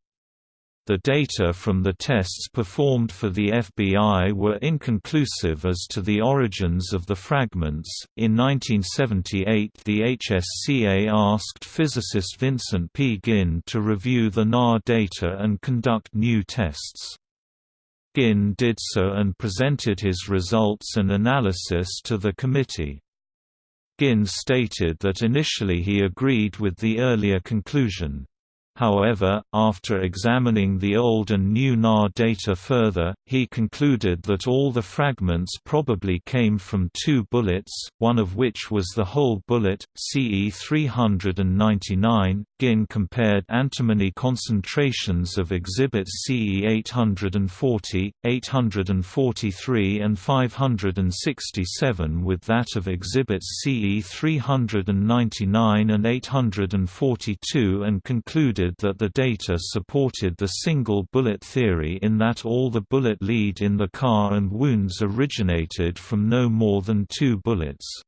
The data from the tests performed for the FBI were inconclusive as to the origins of the fragments. In 1978, the HSCA asked physicist Vincent P. Guinn to review the NAR data and conduct new tests. Guinn did so and presented his results and analysis to the committee. Guinn stated that initially he agreed with the earlier conclusion. However, after examining the old and new NAA data further, he concluded that all the fragments probably came from two bullets, one of which was the whole bullet, CE 399. Guinn compared antimony concentrations of exhibits CE 840, 843 and 567 with that of exhibits CE 399 and 842 and concluded that the data supported the single bullet theory in that all the bullet lead in the car and wounds originated from no more than two bullets.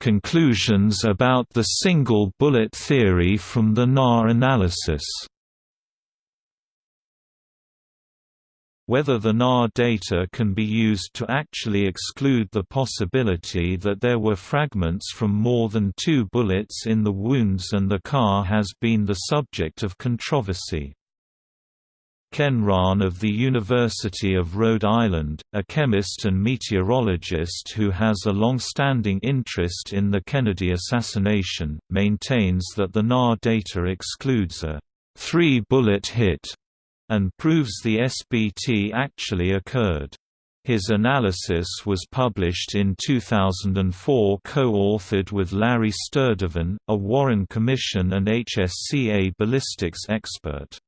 Conclusions about the single bullet theory from the NAR analysis Whether the NAR data can be used to actually exclude the possibility that there were fragments from more than two bullets in the wounds and the car has been the subject of controversy. Ken Rahn of the University of Rhode Island, a chemist and meteorologist who has a long-standing interest in the Kennedy assassination, maintains that the NAR data excludes a three-bullet hit and proves the SBT actually occurred. His analysis was published in 2004 co-authored with Larry Sturdivan, a Warren Commission and HSCA ballistics expert.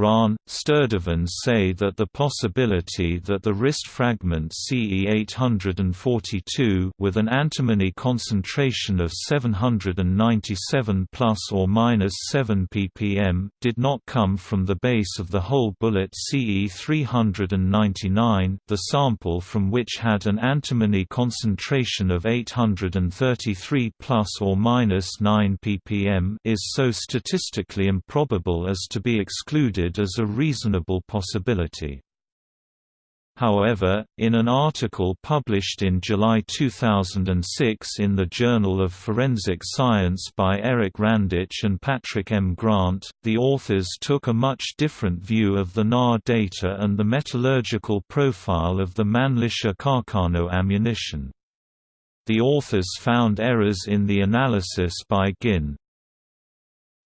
Rahn, Sturdivan say that the possibility that the wrist fragment CE842 with an antimony concentration of 797 plus or minus 7 ppm did not come from the base of the whole bullet CE399, the sample from which had an antimony concentration of 833 plus or minus 9 ppm is so statistically improbable as to be excluded as a reasonable possibility. However, in an article published in July 2006 in the Journal of Forensic Science by Eric Randich and Patrick M. Grant, the authors took a much different view of the NAR data and the metallurgical profile of the Mannlicher Carcano ammunition. The authors found errors in the analysis by Guinn,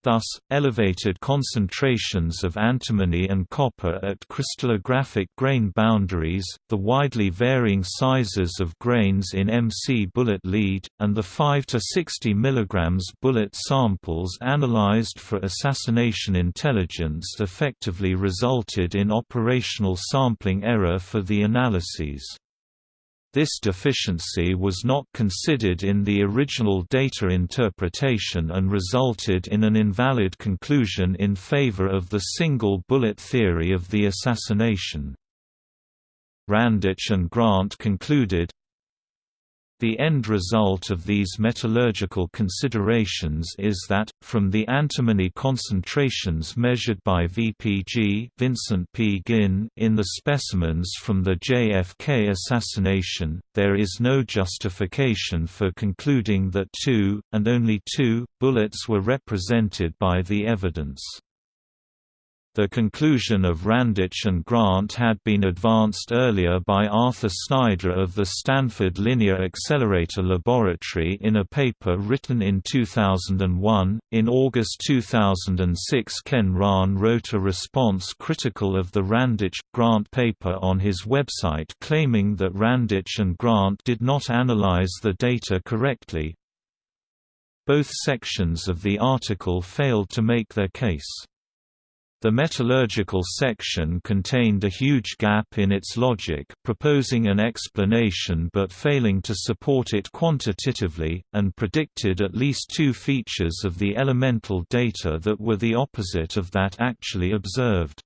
Thus, elevated concentrations of antimony and copper at crystallographic grain boundaries, the widely varying sizes of grains in MC bullet lead, and the 5 to 60 mg bullet samples analyzed for assassination intelligence effectively resulted in operational sampling error for the analyses. This deficiency was not considered in the original data interpretation and resulted in an invalid conclusion in favor of the single bullet theory of the assassination. Randich and Grant concluded, the end result of these metallurgical considerations is that, from the antimony concentrations measured by VPG Vincent P. Guinn in the specimens from the JFK assassination, there is no justification for concluding that two, and only two, bullets were represented by the evidence. The conclusion of Randich and Grant had been advanced earlier by Arthur Snyder of the Stanford Linear Accelerator Laboratory in a paper written in 2001. In August 2006, Ken Rahn wrote a response critical of the Randich Grant paper on his website claiming that Randich and Grant did not analyze the data correctly. Both sections of the article failed to make their case. The metallurgical section contained a huge gap in its logic, proposing an explanation but failing to support it quantitatively, and predicted at least two features of the elemental data that were the opposite of that actually observed.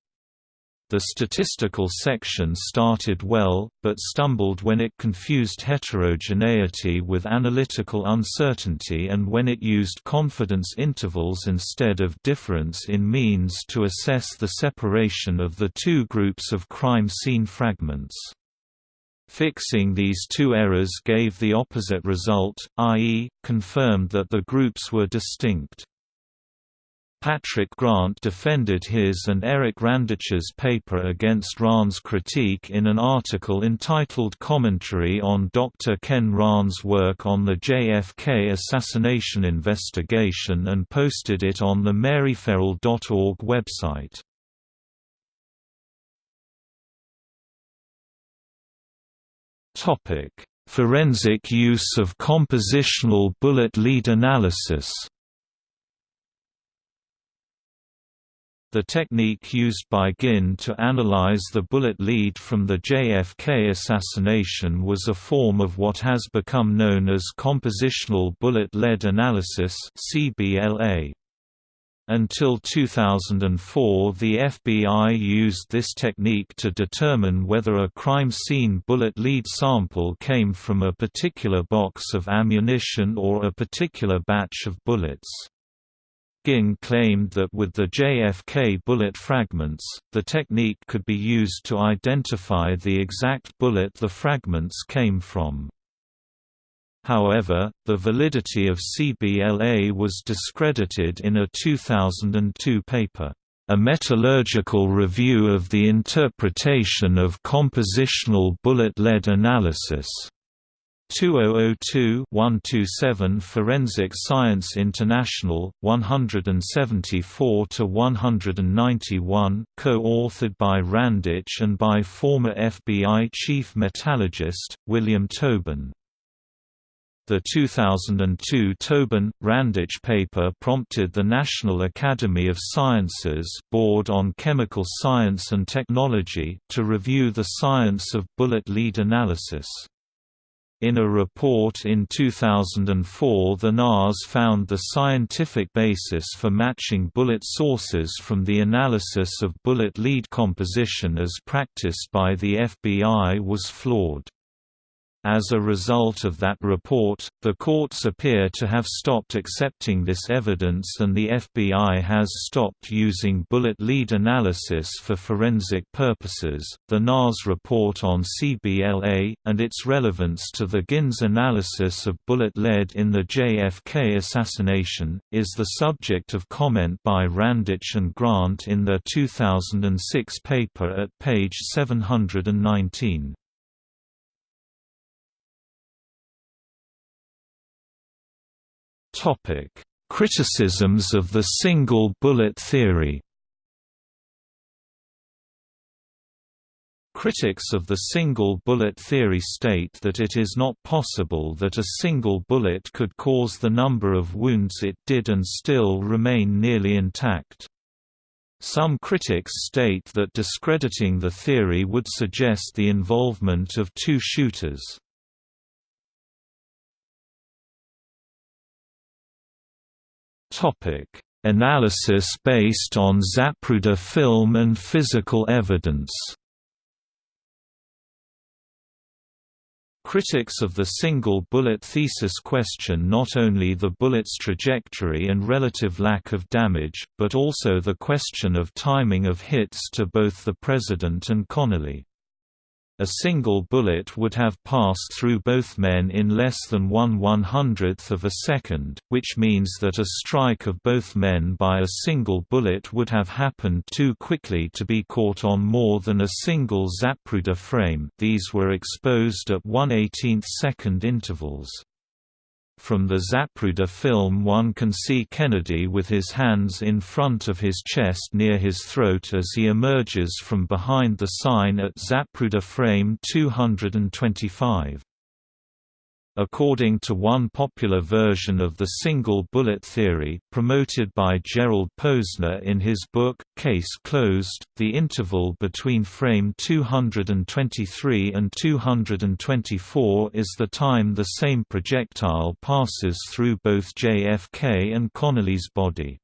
The statistical section started well, but stumbled when it confused heterogeneity with analytical uncertainty and when it used confidence intervals instead of difference in means to assess the separation of the two groups of crime scene fragments. Fixing these two errors gave the opposite result, i.e., confirmed that the groups were distinct. Patrick Grant defended his and Eric Randich's paper against Rahn's critique in an article entitled Commentary on Dr. Ken Rahn's work on the JFK assassination investigation and posted it on the maryferrell.org website. Forensic use of compositional bullet lead analysis The technique used by Guinn to analyze the bullet lead from the JFK assassination was a form of what has become known as compositional bullet lead analysis (CBLA). Until 2004 the FBI used this technique to determine whether a crime scene bullet lead sample came from a particular box of ammunition or a particular batch of bullets. Guinn claimed that with the JFK bullet fragments, the technique could be used to identify the exact bullet the fragments came from. However, the validity of CBLA was discredited in a 2002 paper. A metallurgical review of the interpretation of compositional bullet lead analysis. 2002-127 Forensic Science International, 174–191 co-authored by Randich and by former FBI chief metallurgist, William Tobin. The 2002 Tobin-Randich paper prompted the National Academy of Sciences Board on Chemical Science and Technology to review the science of bullet lead analysis. In a report in 2004 the NAS found the scientific basis for matching bullet sources from the analysis of bullet lead composition as practiced by the FBI was flawed. As a result of that report, the courts appear to have stopped accepting this evidence and the FBI has stopped using bullet lead analysis for forensic purposes. The NAS report on CBLA, and its relevance to the Guinn's analysis of bullet lead in the JFK assassination, is the subject of comment by Randich and Grant in their 2006 paper at page 719. Topic: Criticisms of the single bullet theory. Critics of the single bullet theory state that it is not possible that a single bullet could cause the number of wounds it did and still remain nearly intact. Some critics state that discrediting the theory would suggest the involvement of two shooters. Topic: Analysis based on Zapruder film and physical evidence. Critics of the single bullet thesis question not only the bullet's trajectory and relative lack of damage, but also the question of timing of hits to both the President and Connally. A single bullet would have passed through both men in less than one one-hundredth of a second, which means that a strike of both men by a single bullet would have happened too quickly to be caught on more than a single Zapruder frame these were exposed at 1 18th second intervals. From the Zapruder film one can see Kennedy with his hands in front of his chest near his throat as he emerges from behind the sign at Zapruder frame 225. According to one popular version of the single bullet theory, promoted by Gerald Posner in his book, Case Closed, the interval between frame 223 and 224 is the time the same projectile passes through both JFK and Connally's body.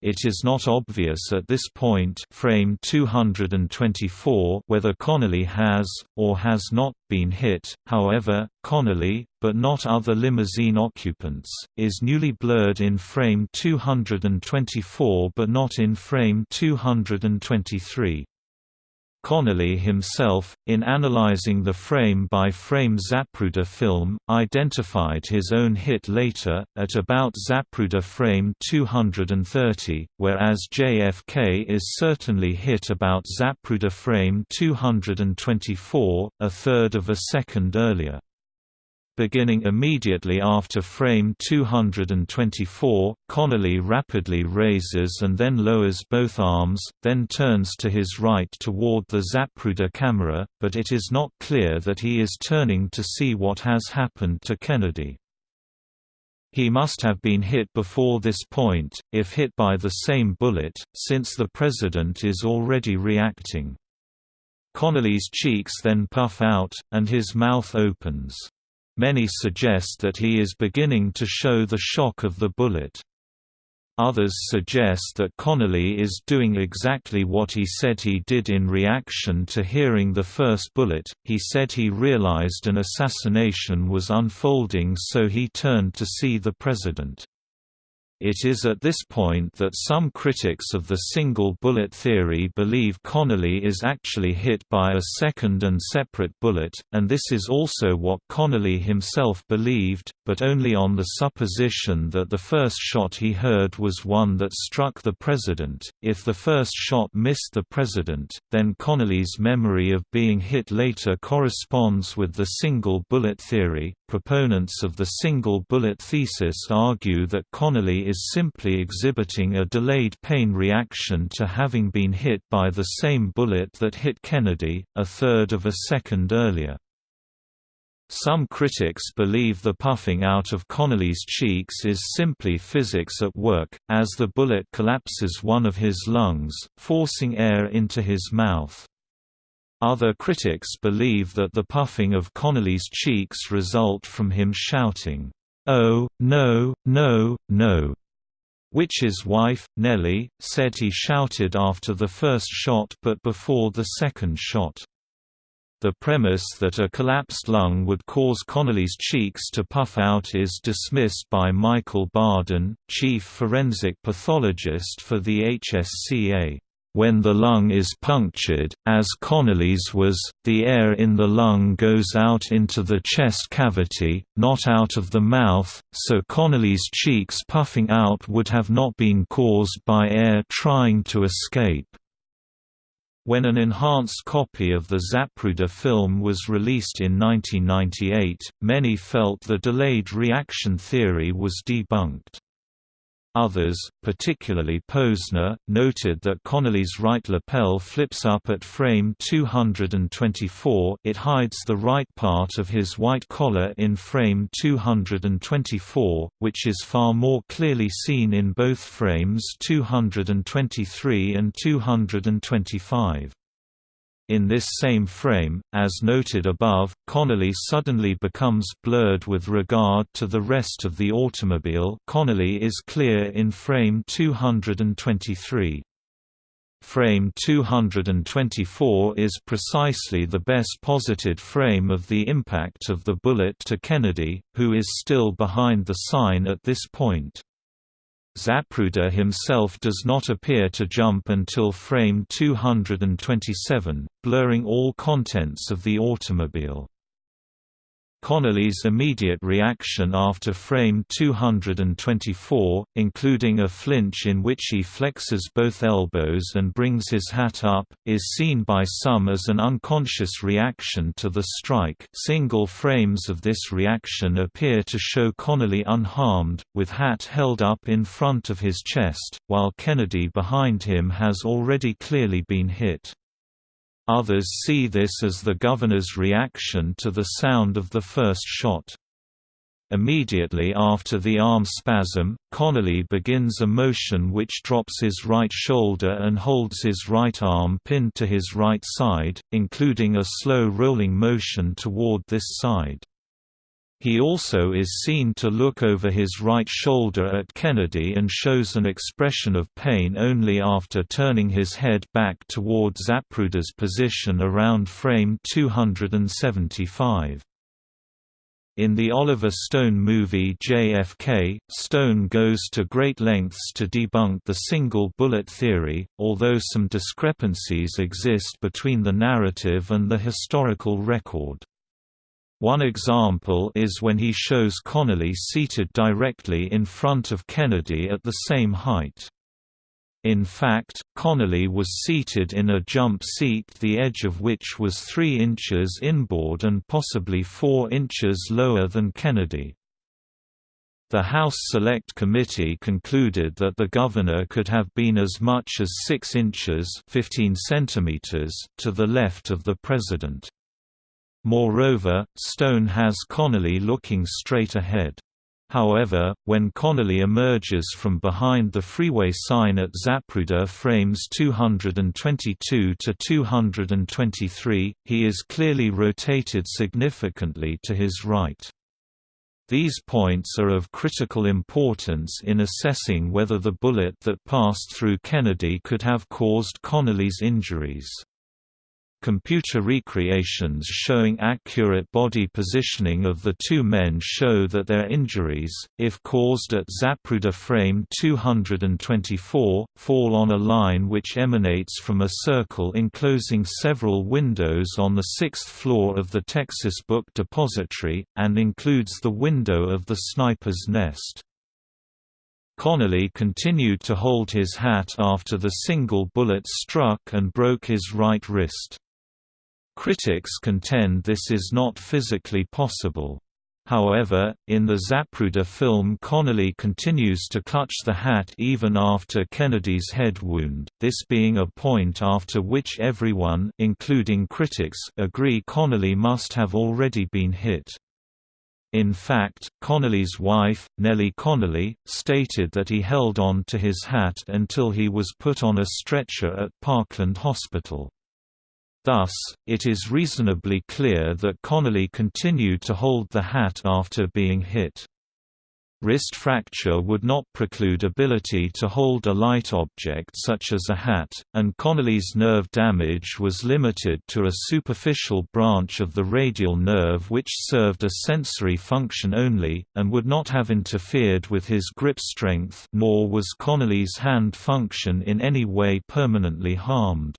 It is not obvious at this point frame 224 whether Connally has, or has not, been hit, however, Connally, but not other limousine occupants, is newly blurred in frame 224 but not in frame 223. Connally himself, in analyzing the frame-by-frame Zapruder film, identified his own hit later, at about Zapruder frame 230, whereas JFK is certainly hit about Zapruder frame 224, a third of a second earlier. Beginning immediately after frame 224, Connally rapidly raises and then lowers both arms, then turns to his right toward the Zapruder camera, but it is not clear that he is turning to see what has happened to Kennedy. He must have been hit before this point, if hit by the same bullet, since the President is already reacting. Connally's cheeks then puff out, and his mouth opens. Many suggest that he is beginning to show the shock of the bullet. Others suggest that Connally is doing exactly what he said he did in reaction to hearing the first bullet. He said he realized an assassination was unfolding so he turned to see the president. It is at this point that some critics of the single bullet theory believe Connally is actually hit by a second and separate bullet, and this is also what Connally himself believed, but only on the supposition that the first shot he heard was one that struck the president. If the first shot missed the president, then Connally's memory of being hit later corresponds with the single bullet theory. Proponents of the single bullet thesis argue that Connally is simply exhibiting a delayed pain reaction to having been hit by the same bullet that hit Kennedy, a third of a second earlier. Some critics believe the puffing out of Connally's cheeks is simply physics at work, as the bullet collapses one of his lungs, forcing air into his mouth. Other critics believe that the puffing of Connally's cheeks result from him shouting, "'Oh, no, no, no' which his wife, Nellie, said he shouted after the first shot but before the second shot. The premise that a collapsed lung would cause Connally's cheeks to puff out is dismissed by Michael Baden, chief forensic pathologist for the HSCA. When the lung is punctured, as Connally's was, the air in the lung goes out into the chest cavity, not out of the mouth, so Connally's cheeks puffing out would have not been caused by air trying to escape. When an enhanced copy of the Zapruder film was released in 1998, many felt the delayed reaction theory was debunked. Others, particularly Posner, noted that Connally's right lapel flips up at frame 224 it hides the right part of his white collar in frame 224, which is far more clearly seen in both frames 223 and 225. In this same frame, as noted above, Connally suddenly becomes blurred with regard to the rest of the automobile Connally is clear in frame 223. Frame 224 is precisely the best posited frame of the impact of the bullet to Kennedy, who is still behind the sign at this point. Zapruder himself does not appear to jump until frame 227, blurring all contents of the automobile. Connally's immediate reaction after frame 224, including a flinch in which he flexes both elbows and brings his hat up, is seen by some as an unconscious reaction to the strike single frames of this reaction appear to show Connally unharmed, with hat held up in front of his chest, while Kennedy behind him has already clearly been hit. Others see this as the governor's reaction to the sound of the first shot. Immediately after the arm spasm, Connally begins a motion which drops his right shoulder and holds his right arm pinned to his right side, including a slow rolling motion toward this side. He also is seen to look over his right shoulder at Kennedy and shows an expression of pain only after turning his head back toward Zapruder's position around frame 275. In the Oliver Stone movie JFK, Stone goes to great lengths to debunk the single bullet theory, although some discrepancies exist between the narrative and the historical record. One example is when he shows Connally seated directly in front of Kennedy at the same height. In fact, Connally was seated in a jump seat the edge of which was 3 inches inboard and possibly 4 inches lower than Kennedy. The House Select Committee concluded that the governor could have been as much as 6 inches 15 centimeters to the left of the president. Moreover, Stone has Connally looking straight ahead. However, when Connally emerges from behind the freeway sign at Zapruder frames 222 to 223, he is clearly rotated significantly to his right. These points are of critical importance in assessing whether the bullet that passed through Kennedy could have caused Connally's injuries. Computer recreations showing accurate body positioning of the two men show that their injuries, if caused at Zapruder frame 224, fall on a line which emanates from a circle enclosing several windows on the sixth floor of the Texas Book Depository, and includes the window of the sniper's nest. Connally continued to hold his hat after the single bullet struck and broke his right wrist. Critics contend this is not physically possible. However, in the Zapruder film Connally continues to clutch the hat even after Kennedy's head wound, this being a point after which everyone including critics agree Connally must have already been hit. In fact, Connally's wife, Nellie Connally, stated that he held on to his hat until he was put on a stretcher at Parkland Hospital. Thus, it is reasonably clear that Connally continued to hold the hat after being hit. Wrist fracture would not preclude ability to hold a light object such as a hat, and Connally's nerve damage was limited to a superficial branch of the radial nerve which served a sensory function only, and would not have interfered with his grip strength nor was Connally's hand function in any way permanently harmed.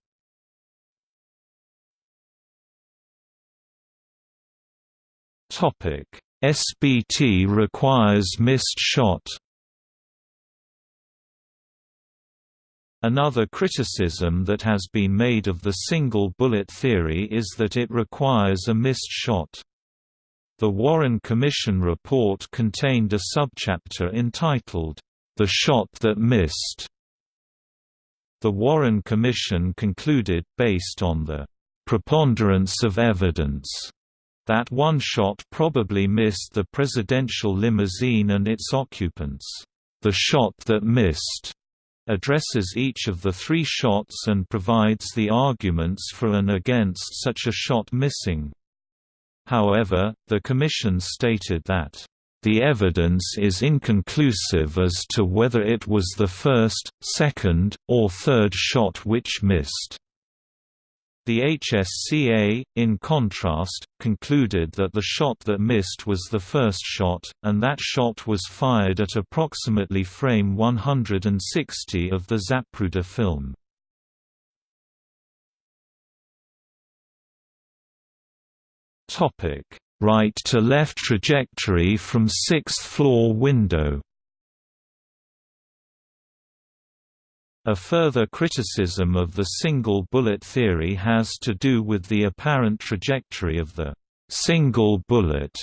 Topic: SBT requires missed shot. Another criticism that has been made of the single bullet theory is that it requires a missed shot. The Warren Commission report contained a subchapter entitled, The Shot That Missed. The Warren Commission concluded, based on the preponderance of evidence that one shot probably missed the presidential limousine and its occupants. The shot that missed addresses each of the three shots and provides the arguments for and against such a shot missing. However, the Commission stated that the evidence is inconclusive as to whether it was the first, second, or third shot which missed. The HSCA, in contrast, concluded that the shot that missed was the first shot, and that shot was fired at approximately frame 160 of the Zapruder film. Right-to-left trajectory from sixth-floor window A further criticism of the single bullet theory has to do with the apparent trajectory of the single bullet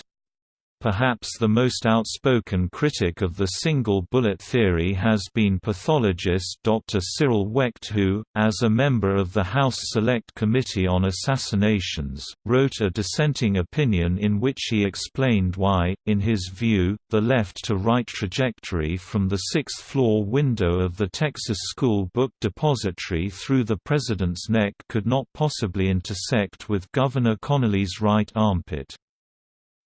Perhaps the most outspoken critic of the single-bullet theory has been pathologist Dr. Cyril Wecht who, as a member of the House Select Committee on Assassinations, wrote a dissenting opinion in which he explained why, in his view, the left-to-right trajectory from the sixth-floor window of the Texas School Book Depository through the president's neck could not possibly intersect with Governor Connally's right armpit.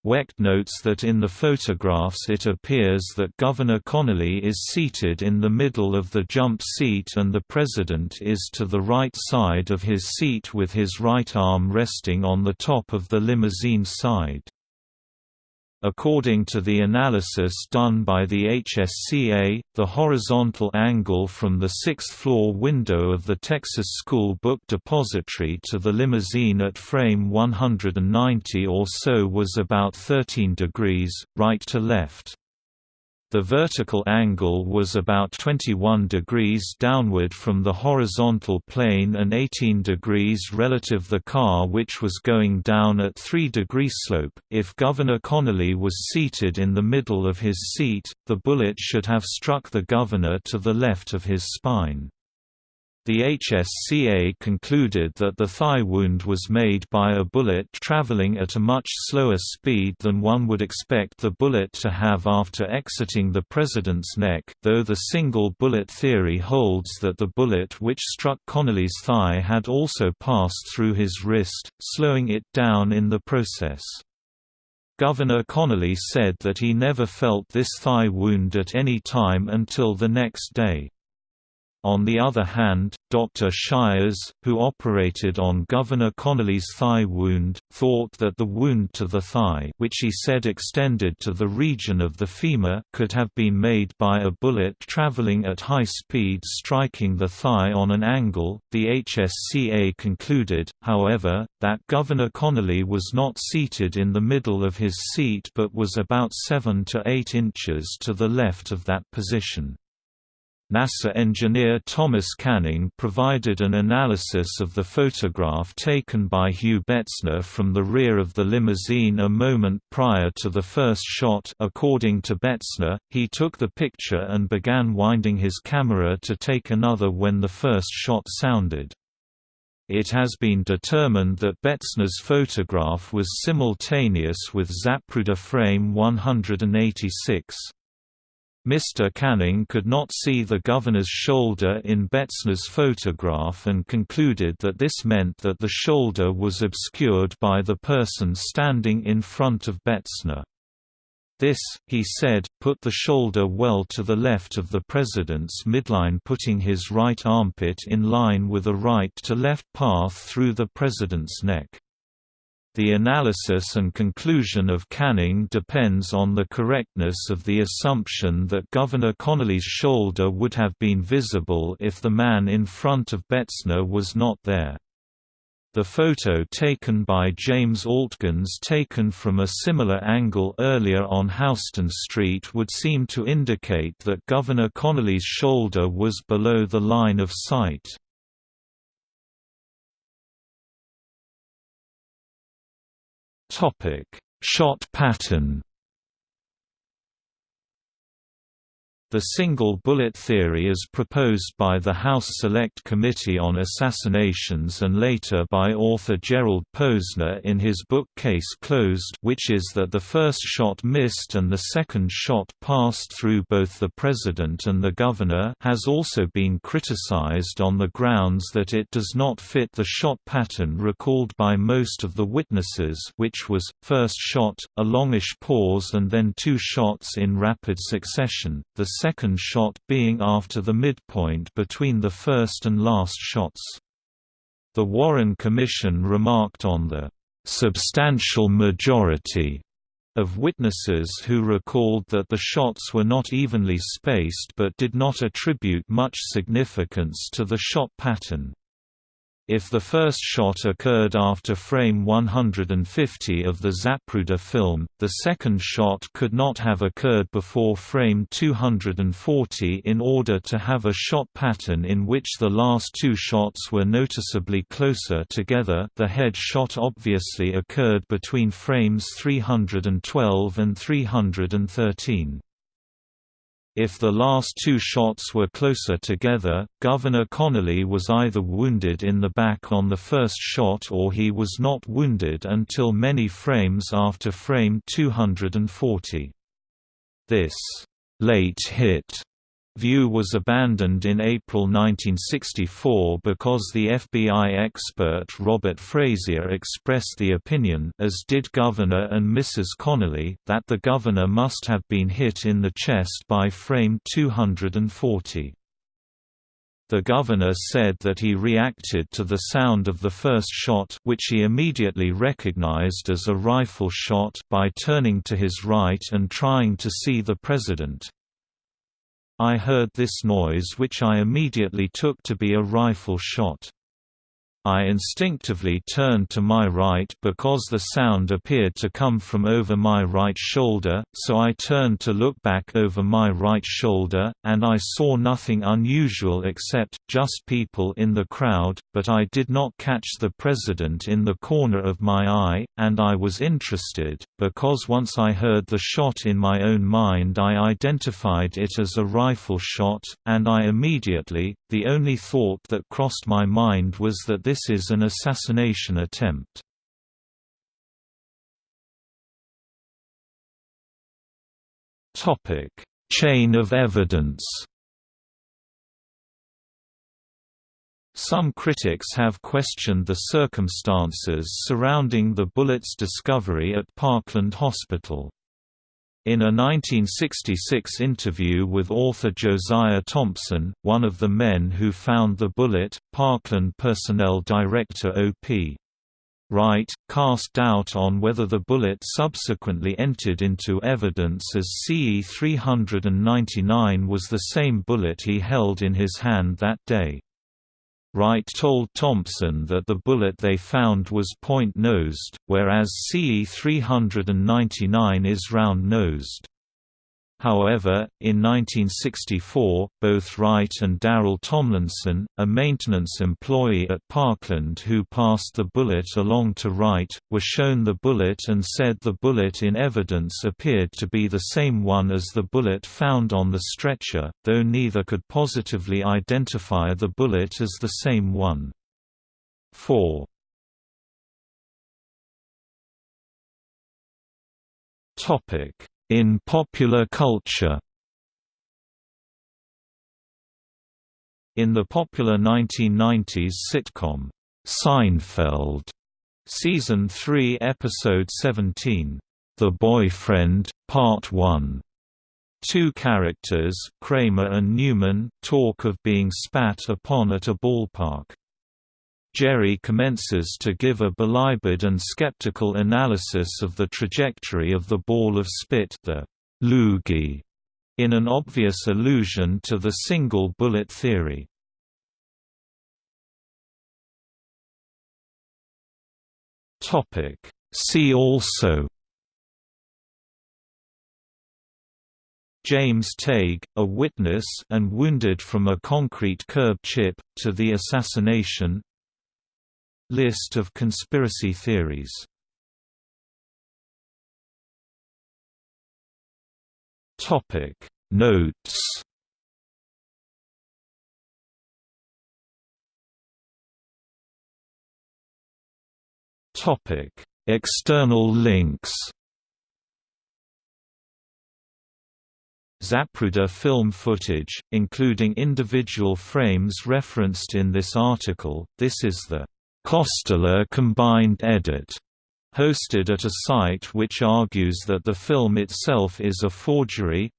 Wecht notes that in the photographs it appears that Governor Connally is seated in the middle of the jump seat and the President is to the right side of his seat with his right arm resting on the top of the limousine side. According to the analysis done by the HSCA, the horizontal angle from the sixth-floor window of the Texas School Book Depository to the limousine at frame 190 or so was about 13 degrees, right to left. The vertical angle was about 21 degrees downward from the horizontal plane and 18 degrees relative the car which was going down at 3 degree slope. If Governor Connally was seated in the middle of his seat, the bullet should have struck the governor to the left of his spine. The HSCA concluded that the thigh wound was made by a bullet traveling at a much slower speed than one would expect the bullet to have after exiting the president's neck, though the single bullet theory holds that the bullet which struck Connally's thigh had also passed through his wrist, slowing it down in the process. Governor Connally said that he never felt this thigh wound at any time until the next day. On the other hand, Dr. Shires, who operated on Governor Connally's thigh wound, thought that the wound to the thigh which he said extended to the region of the femur could have been made by a bullet traveling at high speed striking the thigh on an angle. The HSCA concluded, however, that Governor Connally was not seated in the middle of his seat but was about 7 to 8 inches to the left of that position. NASA engineer Thomas Canning provided an analysis of the photograph taken by Hugh Betzner from the rear of the limousine a moment prior to the first shot according to Betzner, he took the picture and began winding his camera to take another when the first shot sounded. It has been determined that Betzner's photograph was simultaneous with Zapruder frame 186. Mr. Canning could not see the governor's shoulder in Betzner's photograph and concluded that this meant that the shoulder was obscured by the person standing in front of Betzner. This, he said, put the shoulder well to the left of the president's midline putting his right armpit in line with a right-to-left path through the president's neck. The analysis and conclusion of Canning depends on the correctness of the assumption that Governor Connally's shoulder would have been visible if the man in front of Betzner was not there. The photo taken by James Altgens taken from a similar angle earlier on Houston Street would seem to indicate that Governor Connally's shoulder was below the line of sight. Topic: Shot pattern The single bullet theory is proposed by the House Select Committee on Assassinations and later by author Gerald Posner in his book Case Closed which is that the first shot missed and the second shot passed through both the president and the governor has also been criticized on the grounds that it does not fit the shot pattern recalled by most of the witnesses which was, first shot, a longish pause and then two shots in rapid succession, the second shot being after the midpoint between the first and last shots. The Warren Commission remarked on the substantial majority of witnesses who recalled that the shots were not evenly spaced but did not attribute much significance to the shot pattern. If the first shot occurred after frame 150 of the Zapruder film, the second shot could not have occurred before frame 240 in order to have a shot pattern in which the last two shots were noticeably closer together the head shot obviously occurred between frames 312 and 313. If the last two shots were closer together, Governor Connally was either wounded in the back on the first shot or he was not wounded until many frames after frame 240. This late hit View was abandoned in April 1964 because the FBI expert Robert Frazier expressed the opinion as did Governor and Mrs. Connally that the governor must have been hit in the chest by frame 240. The governor said that he reacted to the sound of the first shot which he immediately recognized as a rifle shot by turning to his right and trying to see the president. I heard this noise which I immediately took to be a rifle shot. I instinctively turned to my right because the sound appeared to come from over my right shoulder, so I turned to look back over my right shoulder, and I saw nothing unusual except, just people in the crowd, but I did not catch the president in the corner of my eye, and I was interested, because once I heard the shot in my own mind I identified it as a rifle shot, and I immediately, the only thought that crossed my mind was that this is an assassination attempt. Topic: Chain of evidence. Some critics have questioned the circumstances surrounding the bullet's discovery at Parkland Hospital. In a 1966 interview with author Josiah Thompson, one of the men who found the bullet, Parkland personnel director O.P. Wright, cast doubt on whether the bullet subsequently entered into evidence as CE-399 was the same bullet he held in his hand that day. Wright told Thompson that the bullet they found was point-nosed, whereas CE-399 is round-nosed. However, in 1964, both Wright and Darrell Tomlinson, a maintenance employee at Parkland who passed the bullet along to Wright, were shown the bullet and said the bullet in evidence appeared to be the same one as the bullet found on the stretcher, though neither could positively identify the bullet as the same one. 4. Topic in popular culture In the popular 1990s sitcom, Seinfeld, Season 3 Episode 17, The Boyfriend, Part 1, Two characters, Kramer and Newman, talk of being spat upon at a ballpark. Jerry commences to give a belabored and skeptical analysis of the trajectory of the ball of spit the loogie, in an obvious allusion to the single bullet theory. See also James Tague, a witness and wounded from a concrete curb chip, to the assassination List of conspiracy theories. Topic. Notes. Topic. External links. Zapruder film footage, including individual frames referenced in this article, this is the Costella Combined Edit, hosted at a site which argues that the film itself is a forgery.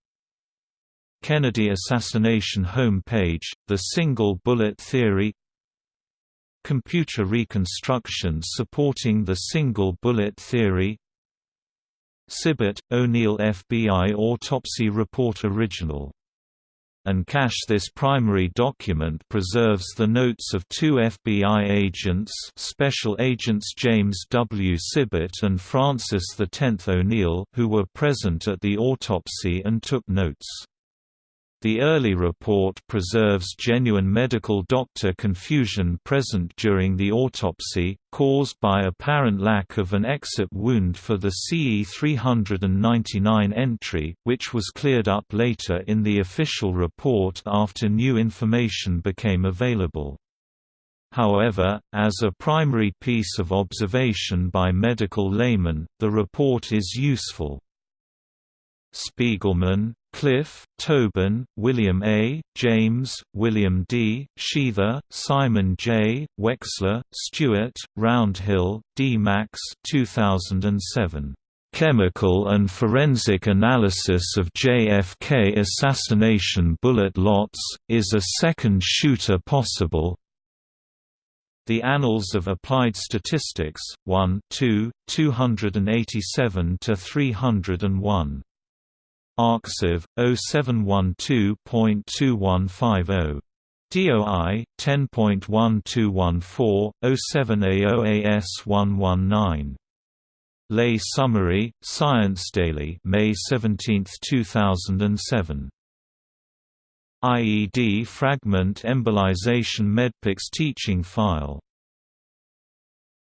Kennedy assassination homepage, The Single Bullet Theory. Computer reconstruction supporting the single bullet theory. Sibert, O'Neill FBI Autopsy Report Original and cache this primary document preserves the notes of two FBI agents Special Agents James W. Sibert and Francis X. O'Neill who were present at the autopsy and took notes. The early report preserves genuine medical doctor confusion present during the autopsy, caused by apparent lack of an exit wound for the CE 399 entry, which was cleared up later in the official report after new information became available. However, as a primary piece of observation by medical laymen, the report is useful. Spiegelman, Cliff, Tobin, William A., James, William D., Sheather, Simon J., Wexler, Stuart, Roundhill, D. Max 2007. Chemical and Forensic Analysis of JFK Assassination Bullet Lots, Is a Second Shooter Possible? The Annals of Applied Statistics, 1 2, 287–301 ArXiv 0712.2150 DOI 10.1214 07AOAS119 Lay Summary Science Daily May 17, 2007 IED fragment embolization medpics teaching file